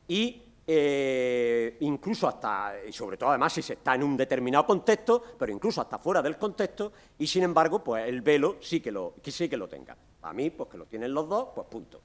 y eh, incluso hasta, y sobre todo además si se está en un determinado contexto, pero incluso hasta fuera del contexto, y sin embargo, pues el velo sí que lo, sí que lo tenga. A mí, pues que lo tienen los dos, pues punto.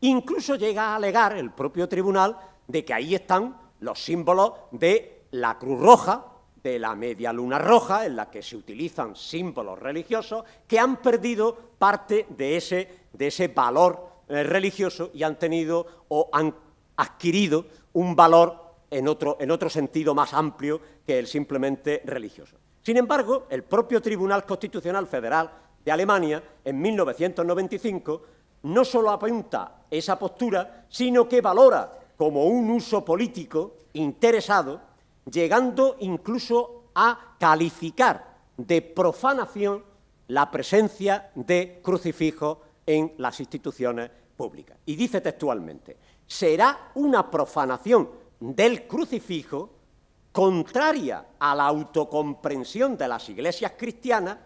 Incluso llega a alegar el propio tribunal de que ahí están los símbolos de la Cruz Roja, de la media luna roja, en la que se utilizan símbolos religiosos, que han perdido parte de ese, de ese valor eh, religioso y han tenido o han adquirido un valor en otro, en otro sentido más amplio que el simplemente religioso. Sin embargo, el propio Tribunal Constitucional Federal Alemania, en 1995, no solo apunta esa postura, sino que valora como un uso político interesado, llegando incluso a calificar de profanación la presencia de crucifijos en las instituciones públicas. Y dice textualmente, será una profanación del crucifijo contraria a la autocomprensión de las iglesias cristianas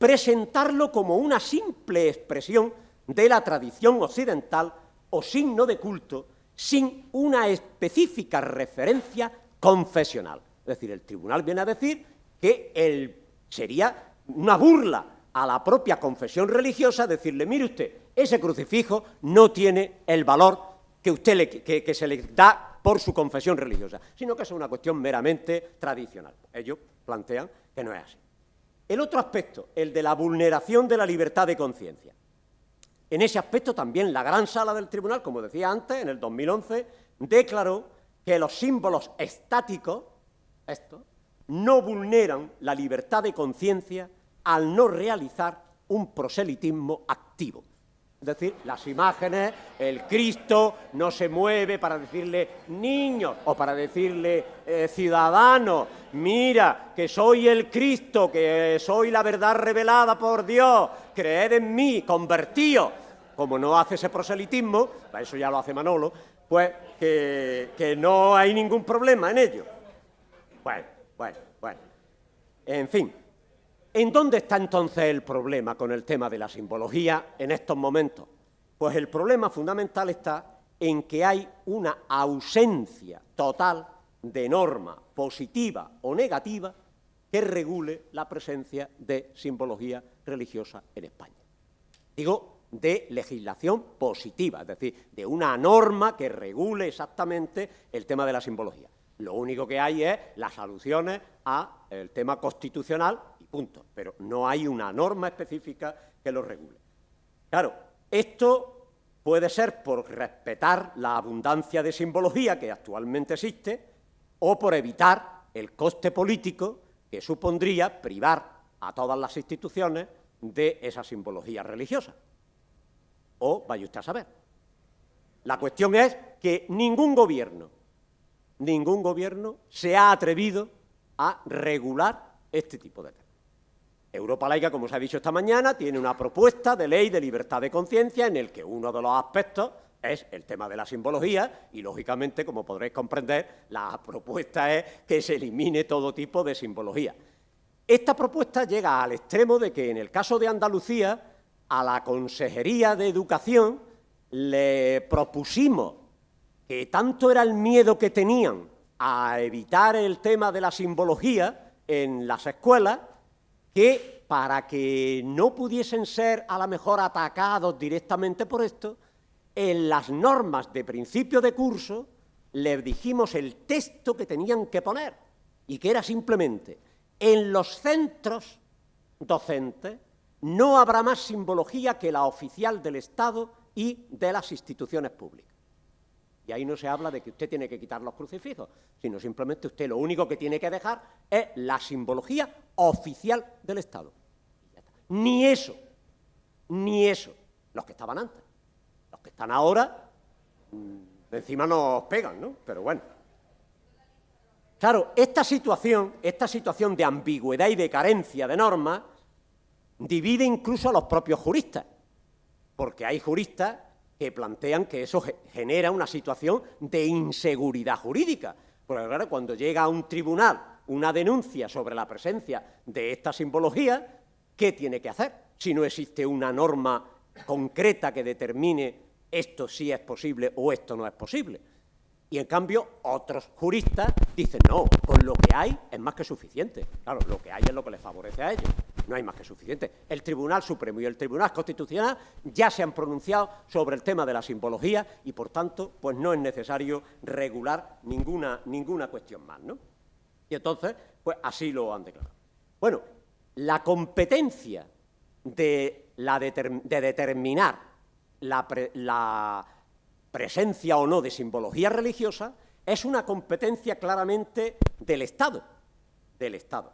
presentarlo como una simple expresión de la tradición occidental o signo de culto sin una específica referencia confesional. Es decir, el tribunal viene a decir que sería una burla a la propia confesión religiosa decirle, mire usted, ese crucifijo no tiene el valor que, usted le, que se le da por su confesión religiosa, sino que es una cuestión meramente tradicional. Ellos plantean que no es así. El otro aspecto, el de la vulneración de la libertad de conciencia. En ese aspecto también la gran sala del tribunal, como decía antes, en el 2011, declaró que los símbolos estáticos, estos, no vulneran la libertad de conciencia al no realizar un proselitismo activo. Es decir, las imágenes, el Cristo no se mueve para decirle niño o para decirle eh, ciudadano, mira que soy el Cristo, que soy la verdad revelada por Dios, creed en mí, convertío. Como no hace ese proselitismo, eso ya lo hace Manolo, pues que, que no hay ningún problema en ello. Bueno, bueno, bueno. En fin, ¿En dónde está entonces el problema con el tema de la simbología en estos momentos? Pues el problema fundamental está en que hay una ausencia total de norma positiva o negativa que regule la presencia de simbología religiosa en España. Digo, de legislación positiva, es decir, de una norma que regule exactamente el tema de la simbología. Lo único que hay es las alusiones al tema constitucional punto. Pero no hay una norma específica que lo regule. Claro, esto puede ser por respetar la abundancia de simbología que actualmente existe o por evitar el coste político que supondría privar a todas las instituciones de esa simbología religiosa. O vaya usted a saber. La cuestión es que ningún gobierno, ningún gobierno se ha atrevido a regular este tipo de temas. Europa Laica, como se ha dicho esta mañana, tiene una propuesta de ley de libertad de conciencia en el que uno de los aspectos es el tema de la simbología y, lógicamente, como podréis comprender, la propuesta es que se elimine todo tipo de simbología. Esta propuesta llega al extremo de que, en el caso de Andalucía, a la Consejería de Educación le propusimos que tanto era el miedo que tenían a evitar el tema de la simbología en las escuelas, que para que no pudiesen ser a lo mejor atacados directamente por esto, en las normas de principio de curso les dijimos el texto que tenían que poner y que era simplemente en los centros docentes no habrá más simbología que la oficial del Estado y de las instituciones públicas. Y ahí no se habla de que usted tiene que quitar los crucifijos, sino simplemente usted lo único que tiene que dejar es la simbología oficial del Estado. Ni eso, ni eso, los que estaban antes. Los que están ahora, mm, encima nos pegan, ¿no? Pero bueno. Claro, esta situación, esta situación de ambigüedad y de carencia de normas, divide incluso a los propios juristas, porque hay juristas que plantean que eso genera una situación de inseguridad jurídica. Porque claro, cuando llega a un tribunal una denuncia sobre la presencia de esta simbología, ¿qué tiene que hacer? Si no existe una norma concreta que determine esto sí es posible o esto no es posible. Y en cambio, otros juristas dicen, no, con lo que hay es más que suficiente. Claro, lo que hay es lo que les favorece a ellos no hay más que suficiente. El Tribunal Supremo y el Tribunal Constitucional ya se han pronunciado sobre el tema de la simbología y, por tanto, pues no es necesario regular ninguna, ninguna cuestión más, ¿no? Y entonces, pues así lo han declarado. Bueno, la competencia de, la de determinar la, la presencia o no de simbología religiosa es una competencia claramente del Estado, del Estado.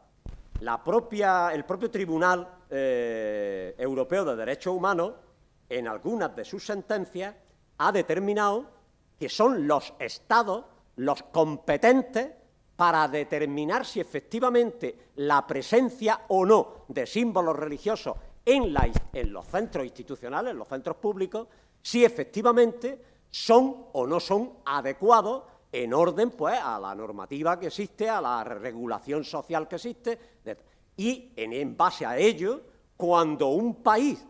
El propio Tribunal eh, Europeo de Derechos Humanos, en algunas de sus sentencias, ha determinado que son los Estados los competentes para determinar si efectivamente la presencia o no de símbolos religiosos en, en, los centros institucionales, en los centros públicos, si efectivamente son o no son adecuados en orden pues, a la normativa que existe, a la regulación social que existe, y en base a ello, cuando un país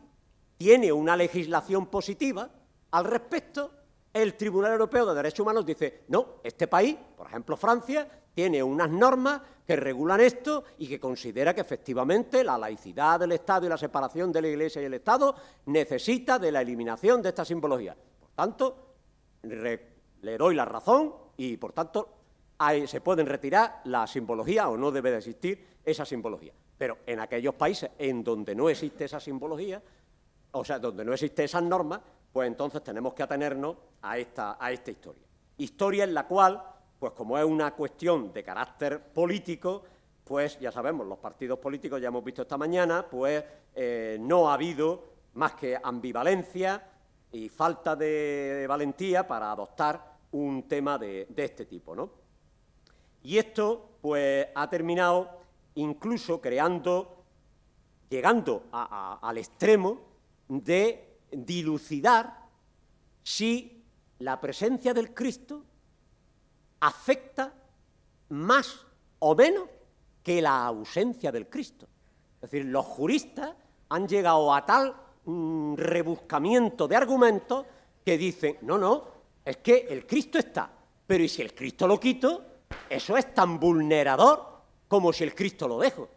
tiene una legislación positiva al respecto, el Tribunal Europeo de Derechos Humanos dice, no, este país, por ejemplo Francia, tiene unas normas que regulan esto y que considera que efectivamente la laicidad del Estado y la separación de la Iglesia y el Estado necesita de la eliminación de esta simbología. Por tanto, le doy la razón y, por tanto, se pueden retirar la simbología o no debe de existir esa simbología. Pero en aquellos países en donde no existe esa simbología, o sea, donde no existe esas normas, pues entonces tenemos que atenernos a esta, a esta historia. Historia en la cual, pues como es una cuestión de carácter político, pues ya sabemos, los partidos políticos, ya hemos visto esta mañana, pues eh, no ha habido más que ambivalencia y falta de, valentía para adoptar un tema de, este tipo. ¿no? Y esto pues, ha terminado incluso creando, llegando al extremo de dilucidar si la presencia del Cristo afecta más o menos que la ausencia del Cristo. Es decir, los juristas han llegado a tal mm, rebuscamiento de argumentos que dicen, no, no, es que el Cristo está, pero ¿y si el Cristo lo quito? Eso es tan vulnerador como si el Cristo lo dejo.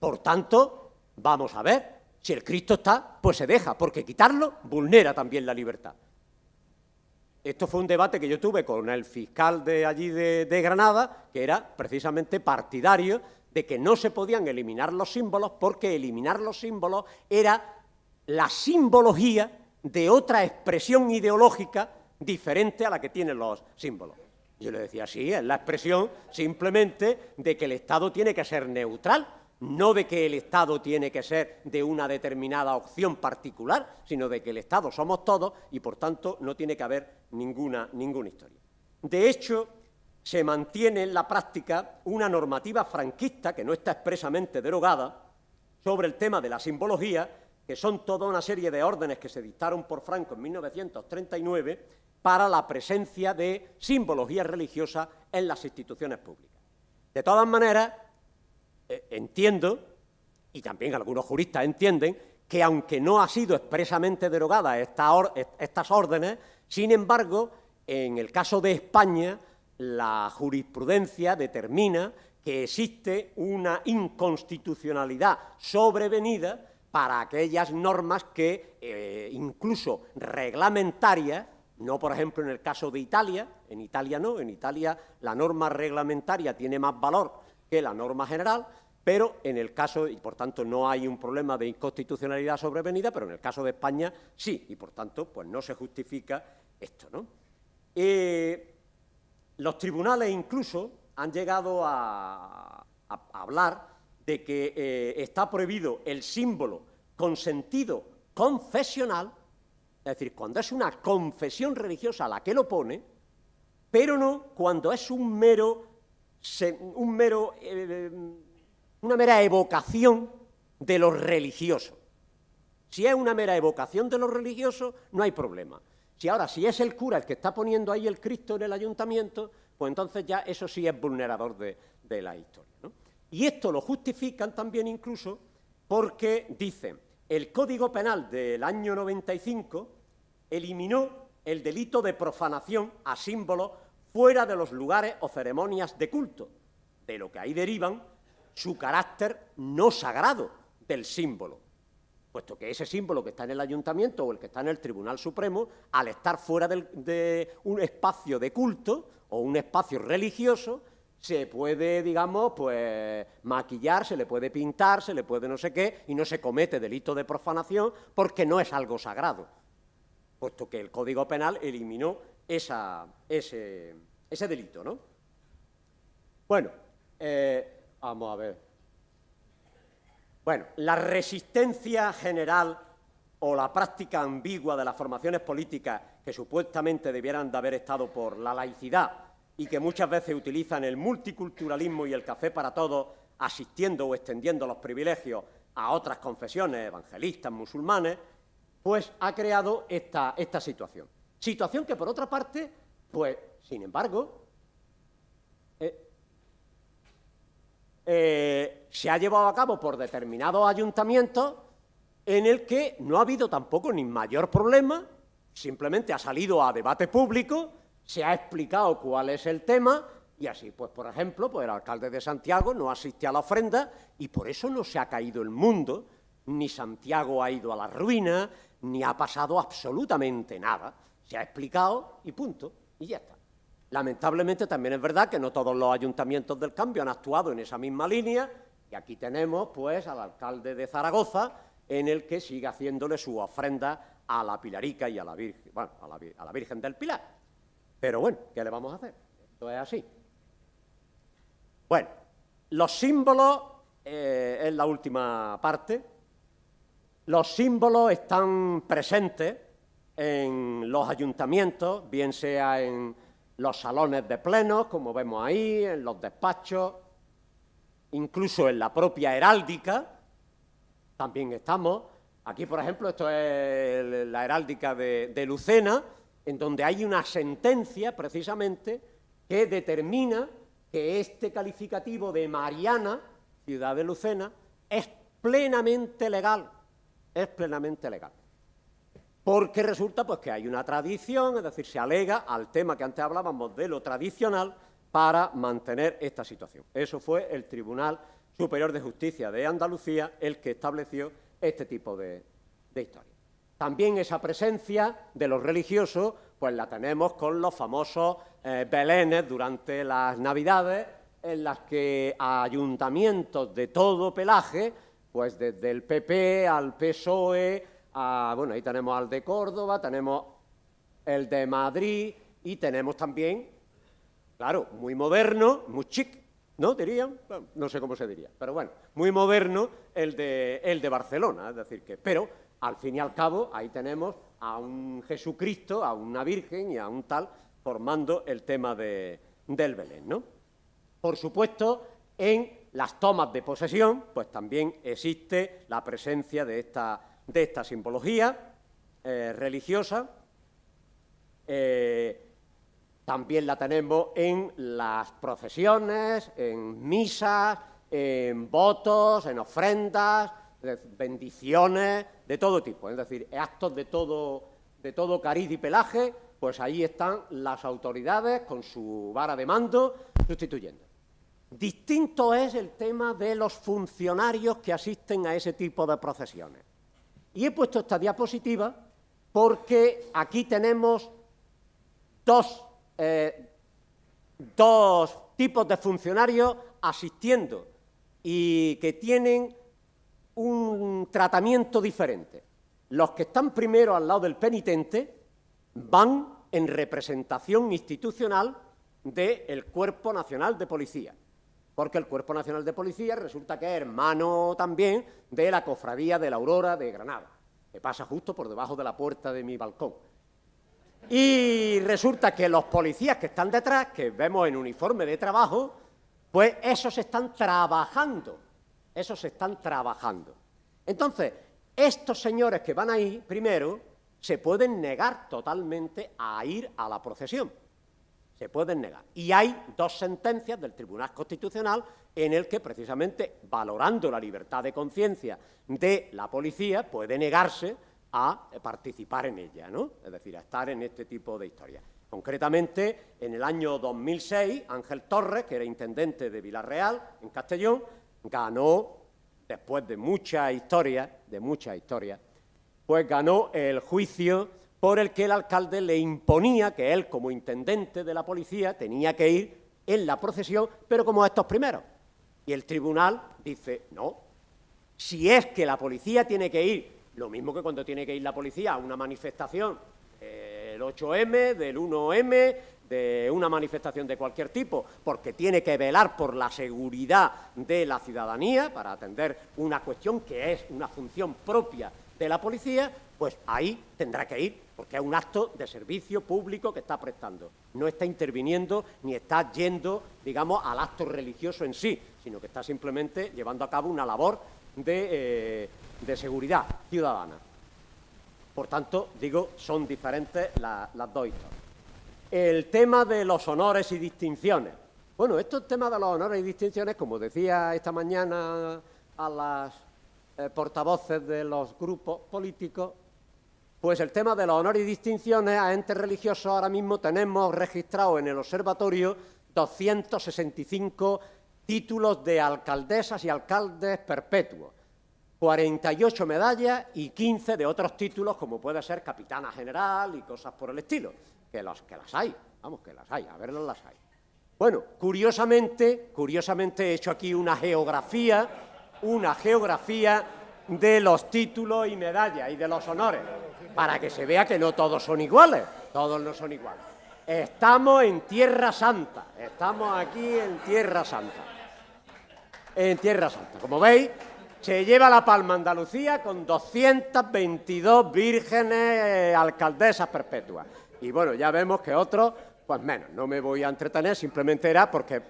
Por tanto, vamos a ver, si el Cristo está, pues se deja, porque quitarlo vulnera también la libertad. Esto fue un debate que yo tuve con el fiscal de allí de, Granada, que era precisamente partidario de que no se podían eliminar los símbolos porque eliminar los símbolos era la simbología de otra expresión ideológica diferente a la que tienen los símbolos. Yo le decía, sí, es la expresión simplemente de que el Estado tiene que ser neutral, no de que el Estado tiene que ser de una determinada opción particular, sino de que el Estado somos todos y, por tanto, no tiene que haber ninguna, ninguna historia. De hecho, se mantiene en la práctica una normativa franquista, que no está expresamente derogada, sobre el tema de la simbología, que son toda una serie de órdenes que se dictaron por Franco en 1939 para la presencia de simbología religiosa en las instituciones públicas. De todas maneras, eh, entiendo, y también algunos juristas entienden, que aunque no ha sido expresamente derogada estas órdenes, sin embargo, en el caso de España, la jurisprudencia determina que existe una inconstitucionalidad sobrevenida para aquellas normas que, eh, incluso reglamentarias, no por ejemplo en el caso de Italia, en Italia no, en Italia la norma reglamentaria tiene más valor que la norma general, pero en el caso, y por tanto no hay un problema de inconstitucionalidad sobrevenida, pero en el caso de España sí, y por tanto pues no se justifica esto. ¿no? Eh, los tribunales incluso han llegado a, hablar de que eh, está prohibido el símbolo con sentido confesional, es decir, cuando es una confesión religiosa la que lo pone, pero no cuando es un mero, un mero eh, una mera evocación de lo religioso. Si es una mera evocación de lo religioso, no hay problema. Si ahora, si es el cura el que está poniendo ahí el Cristo en el ayuntamiento, pues entonces ya eso sí es vulnerador de, la historia. Y esto lo justifican también incluso porque dicen, el Código Penal del año 95 eliminó el delito de profanación a símbolos fuera de los lugares o ceremonias de culto, de lo que ahí derivan su carácter no sagrado del símbolo, puesto que ese símbolo que está en el ayuntamiento o el que está en el Tribunal Supremo, al estar fuera de un espacio de culto o un espacio religioso, se puede, digamos, pues maquillar, se le puede pintar, se le puede no sé qué, y no se comete delito de profanación porque no es algo sagrado, puesto que el Código Penal eliminó esa, ese, ese delito, ¿no? Bueno, eh, Vamos a ver. Bueno, la resistencia general o la práctica ambigua de las formaciones políticas que supuestamente debieran de haber estado por la laicidad y que muchas veces utilizan el multiculturalismo y el café para todos, asistiendo o extendiendo los privilegios a otras confesiones evangelistas, musulmanes, pues ha creado esta, situación. Situación que, por otra parte, pues, sin embargo, eh, eh, se ha llevado a cabo por determinados ayuntamientos en el que no ha habido tampoco ni mayor problema, simplemente ha salido a debate público, se ha explicado cuál es el tema y así, pues por ejemplo, pues el alcalde de Santiago no asiste a la ofrenda y por eso no se ha caído el mundo, ni Santiago ha ido a la ruina, ni ha pasado absolutamente nada. Se ha explicado y punto, y ya está. Lamentablemente también es verdad que no todos los ayuntamientos del cambio han actuado en esa misma línea y aquí tenemos pues al alcalde de Zaragoza en el que sigue haciéndole su ofrenda a la Pilarica y a la Virgen, bueno, a la, Virgen del Pilar. Pero bueno, ¿qué le vamos a hacer? Esto es así. Bueno, los símbolos, eh, es la última parte, los símbolos están presentes en los ayuntamientos, bien sea en los salones de plenos, como vemos ahí, en los despachos, incluso en la propia heráldica, también estamos. Aquí, por ejemplo, esto es la heráldica de, Lucena, en donde hay una sentencia, precisamente, que determina que este calificativo de Mariana, ciudad de Lucena, es plenamente legal, es plenamente legal. Porque resulta pues, que hay una tradición, es decir, se alega al tema que antes hablábamos de lo tradicional para mantener esta situación. Eso fue el Tribunal Superior de Justicia de Andalucía el que estableció este tipo de, historia. También esa presencia de los religiosos, pues la tenemos con los famosos eh, belenes durante las Navidades, en las que ayuntamientos de todo pelaje, pues desde el PP al PSOE, bueno, ahí tenemos al de Córdoba, tenemos el de Madrid y tenemos también, claro, muy moderno, muy chic, ¿no? Dirían, no sé cómo se diría, pero bueno, muy moderno el de, el de Barcelona, es decir que, pero al fin y al cabo ahí tenemos a un Jesucristo, a una Virgen y a un tal formando el tema de, del Belén, ¿no? Por supuesto, en las tomas de posesión, pues también existe la presencia de esta, de esta simbología eh, religiosa. Eh, también la tenemos en las procesiones, en misas, en votos, en ofrendas, bendiciones, de todo tipo. Es decir, actos de todo, de todo cariz y pelaje, pues ahí están las autoridades con su vara de mando sustituyendo. Distinto es el tema de los funcionarios que asisten a ese tipo de procesiones. Y he puesto esta diapositiva porque aquí tenemos dos eh, dos tipos de funcionarios asistiendo y que tienen un tratamiento diferente. Los que están primero al lado del penitente van en representación institucional del Cuerpo Nacional de Policía, porque el Cuerpo Nacional de Policía resulta que es hermano también de la Cofradía de la Aurora de Granada, que pasa justo por debajo de la puerta de mi balcón. Y resulta que los policías que están detrás, que vemos en uniforme de trabajo, pues esos están trabajando, esos están trabajando. Entonces, estos señores que van ahí, primero, se pueden negar totalmente a ir a la procesión. Se pueden negar. Y hay dos sentencias del Tribunal Constitucional en el que, precisamente, valorando la libertad de conciencia de la policía, puede negarse a participar en ella, ¿no? es decir, a estar en este tipo de historias. Concretamente, en el año 2006, Ángel Torres, que era intendente de Villarreal, en Castellón, ganó, después de mucha historia, de mucha historia, pues ganó el juicio por el que el alcalde le imponía que él, como intendente de la policía, tenía que ir en la procesión, pero como estos primeros. Y el tribunal dice, no, si es que la policía tiene que ir lo mismo que cuando tiene que ir la policía a una manifestación, eh, del 8M, del 1M, de una manifestación de cualquier tipo, porque tiene que velar por la seguridad de la ciudadanía para atender una cuestión que es una función propia de la policía, pues ahí tendrá que ir, porque es un acto de servicio público que está prestando. No está interviniendo ni está yendo, digamos, al acto religioso en sí, sino que está simplemente llevando a cabo una labor de, eh, seguridad ciudadana. Por tanto, digo, son diferentes las dos historias el tema de los honores y distinciones. Bueno, estos temas de los honores y distinciones, como decía esta mañana a las eh, portavoces de los grupos políticos, pues el tema de los honores y distinciones a entes religiosos ahora mismo tenemos registrado en el observatorio 265 títulos de alcaldesas y alcaldes perpetuos, 48 medallas y 15 de otros títulos como puede ser capitana general y cosas por el estilo que, las hay, vamos, que las hay, a verlas las hay. Bueno, curiosamente, curiosamente he hecho aquí una geografía, una geografía de los títulos y medallas y de los honores, para que se vea que no todos son iguales, todos no son iguales. Estamos en Tierra Santa, estamos aquí en Tierra Santa. En Tierra Santa, como veis, se lleva la palma Andalucía con 222 vírgenes alcaldesas perpetuas. Y bueno, ya vemos que otros, pues menos. No me voy a entretener, simplemente era porque,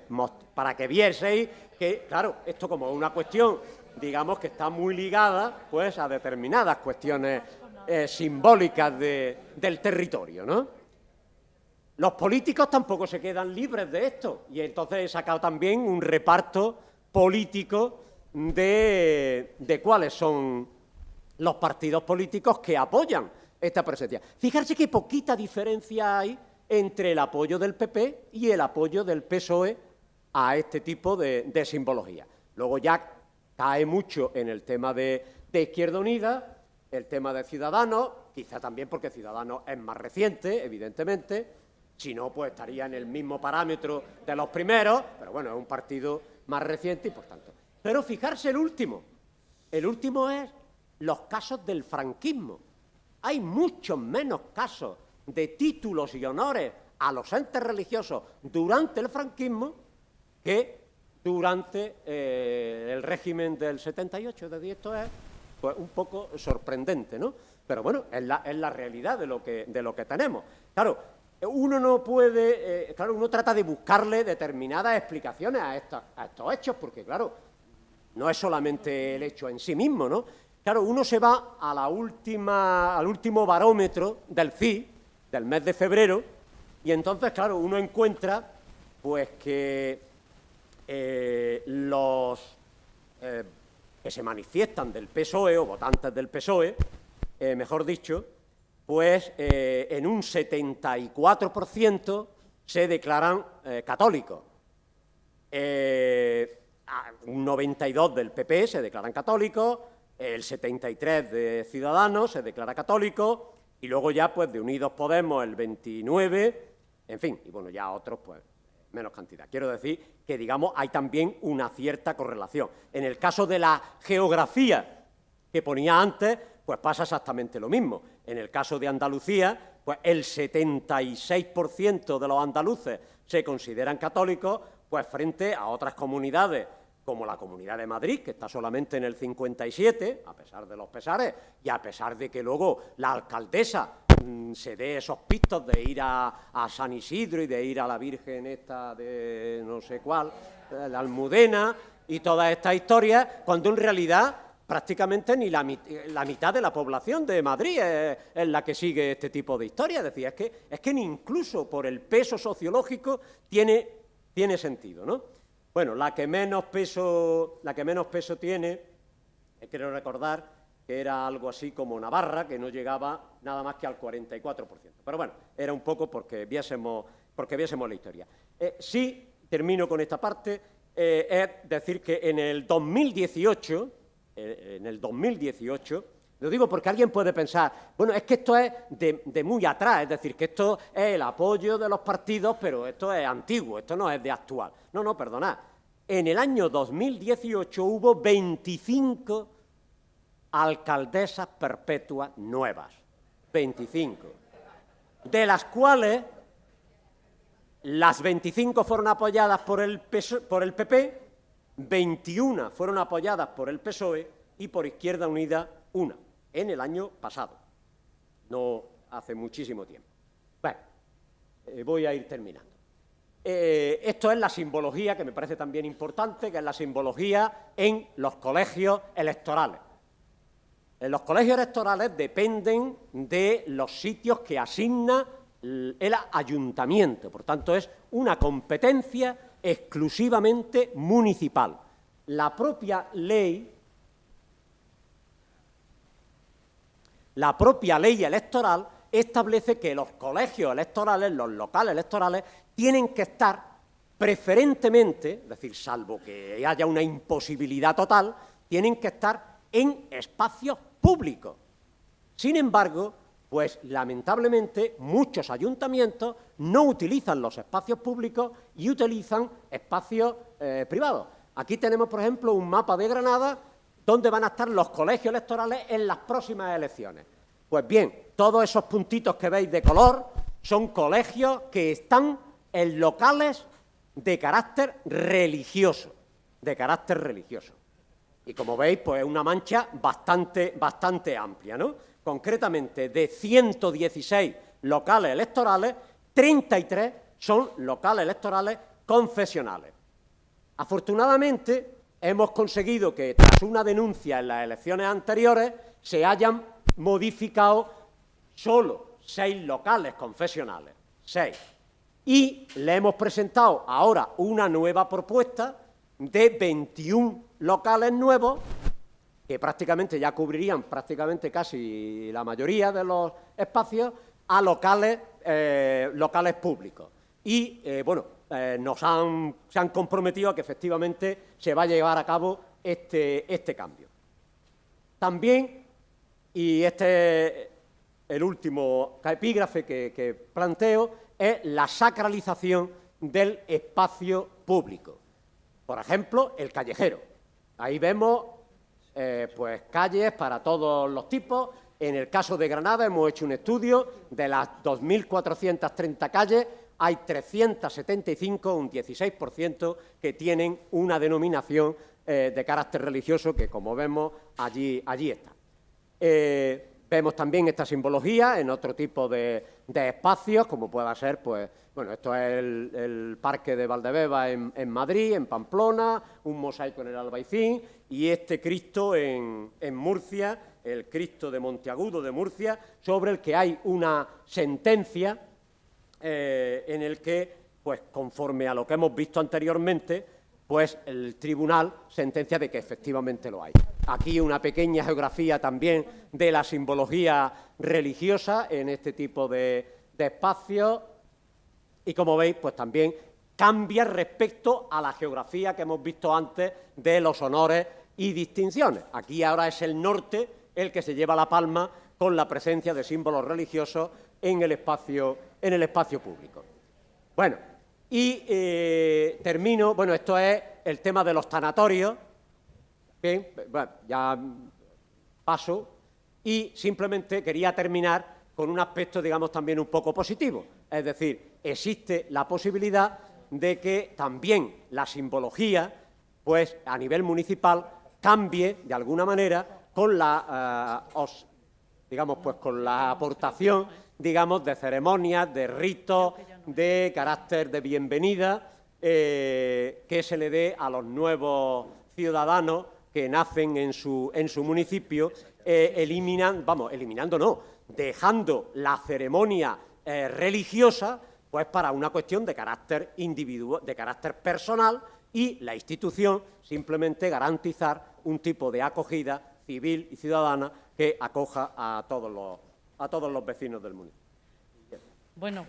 para que vieseis que, claro, esto como una cuestión, digamos que está muy ligada pues a determinadas cuestiones eh, simbólicas del territorio, ¿no? Los políticos tampoco se quedan libres de esto y entonces he sacado también un reparto político de, de cuáles son los partidos políticos que apoyan esta presencia. Fijarse qué poquita diferencia hay entre el apoyo del PP y el apoyo del PSOE a este tipo de, simbología. Luego ya cae mucho en el tema de, Izquierda Unida, el tema de Ciudadanos, quizá también porque Ciudadanos es más reciente, evidentemente, si no, pues estaría en el mismo parámetro de los primeros, pero bueno, es un partido más reciente y por tanto. Pero fijarse el último, el último es los casos del franquismo hay muchos menos casos de títulos y honores a los entes religiosos durante el franquismo que durante eh, el régimen del 78. De esto es pues, un poco sorprendente, ¿no? Pero bueno, es la, es la realidad de lo, que, de lo que tenemos. Claro, uno no puede, eh, claro, uno trata de buscarle determinadas explicaciones a, a estos hechos, porque claro, no es solamente el hecho en sí mismo, ¿no? Claro, uno se va al último barómetro del CI, del mes de febrero, y entonces, claro, uno encuentra pues que eh, los eh, que se manifiestan del PSOE o votantes del PSOE, eh, mejor dicho, pues en un 74% se declaran católicos. Un 92% del PP se declaran católicos, el 73 de Ciudadanos se declara católico y luego ya pues de Unidos Podemos el 29, en fin, y bueno, ya otros pues menos cantidad. Quiero decir que, digamos, hay también una cierta correlación. En el caso de la geografía que ponía antes, pues pasa exactamente lo mismo. En el caso de Andalucía, pues el 76% de los andaluces se consideran católicos, pues frente a otras comunidades como la Comunidad de Madrid, que está solamente en el 57, a pesar de los pesares, y a pesar de que luego la alcaldesa mm, se dé esos pistos de ir a, San Isidro y de ir a la Virgen esta de no sé cuál, la Almudena, y todas estas historias, cuando en realidad prácticamente ni la, mitad de la población de Madrid es, la que sigue este tipo de historias. Es es que, es que incluso por el peso sociológico tiene, tiene sentido, ¿no? Bueno, la que menos peso, la que menos peso tiene, eh, quiero recordar que era algo así como Navarra, que no llegaba nada más que al 44%. Pero bueno, era un poco porque viésemos, porque viésemos la historia. Eh, sí, termino con esta parte, eh, es decir que en el 2018, en el 2018, lo digo porque alguien puede pensar, bueno, es que esto es de, muy atrás, es decir, que esto es el apoyo de los partidos, pero esto es antiguo, esto no es de actual. No, no, perdonad. En el año 2018 hubo 25 alcaldesas perpetuas nuevas. 25. de las cuales las 25 fueron apoyadas por el, por el PP, 21 fueron apoyadas por el PSOE y por Izquierda Unida una, en el año pasado, no hace muchísimo tiempo. Bueno, eh, voy a ir terminando. Eh, esto es la simbología que me parece también importante, que es la simbología en los colegios electorales. En los colegios electorales dependen de los sitios que asigna el ayuntamiento, por tanto es una competencia exclusivamente municipal. La propia ley, la propia ley electoral establece que los colegios electorales, los locales electorales, tienen que estar preferentemente, es decir, salvo que haya una imposibilidad total, tienen que estar en espacios públicos. Sin embargo, pues lamentablemente muchos ayuntamientos no utilizan los espacios públicos y utilizan espacios eh, privados. Aquí tenemos, por ejemplo, un mapa de Granada donde van a estar los colegios electorales en las próximas elecciones. Pues bien, todos esos puntitos que veis de color son colegios que están en locales de carácter religioso, de carácter religioso. Y como veis, pues es una mancha bastante, bastante amplia, ¿no? concretamente de 116 locales electorales, 33 son locales electorales confesionales. Afortunadamente, hemos conseguido que tras una denuncia en las elecciones anteriores se hayan modificado solo seis locales confesionales, seis. Y le hemos presentado ahora una nueva propuesta de 21 locales nuevos que prácticamente ya cubrirían prácticamente casi la mayoría de los espacios, a locales, eh, locales públicos. Y, eh, bueno, eh, nos han, se han comprometido a que efectivamente se va a llevar a cabo este, este cambio. También, y este es el último epígrafe que planteo, es la sacralización del espacio público. Por ejemplo, el callejero. Ahí vemos eh, pues calles para todos los tipos. En el caso de Granada hemos hecho un estudio de las 2.430 calles, hay 375, un 16%, que tienen una denominación eh, de carácter religioso que, como vemos, allí, allí está. Eh, vemos también esta simbología en otro tipo de, espacios, como pueda ser, pues, bueno, esto es el, Parque de Valdebeba en, Madrid, en Pamplona, un mosaico en el Albaicín, y este Cristo en, Murcia, el Cristo de Monteagudo de Murcia, sobre el que hay una sentencia eh, en el que, pues conforme a lo que hemos visto anteriormente, pues el tribunal sentencia de que efectivamente lo hay. Aquí una pequeña geografía también de la simbología religiosa en este tipo de, de espacios y como veis, pues también cambia respecto a la geografía que hemos visto antes de los honores y distinciones. Aquí ahora es el norte el que se lleva la palma con la presencia de símbolos religiosos en el espacio, en el espacio público. Bueno, y eh, termino, bueno, esto es el tema de los tanatorios. Bien, bueno, ya paso. Y simplemente quería terminar con un aspecto, digamos, también un poco positivo. Es decir, existe la posibilidad de que también la simbología, pues a nivel municipal, cambie de alguna manera con la, eh, digamos, pues con la aportación, digamos, de ceremonias, de ritos, de carácter de bienvenida eh, que se le dé a los nuevos ciudadanos que nacen en su, en su municipio, eh, eliminan, vamos, eliminando no, dejando la ceremonia religiosa, pues para una cuestión de carácter individual, de carácter personal, y la institución simplemente garantizar un tipo de acogida civil y ciudadana que acoja a todos los, a todos los vecinos del municipio. Bueno.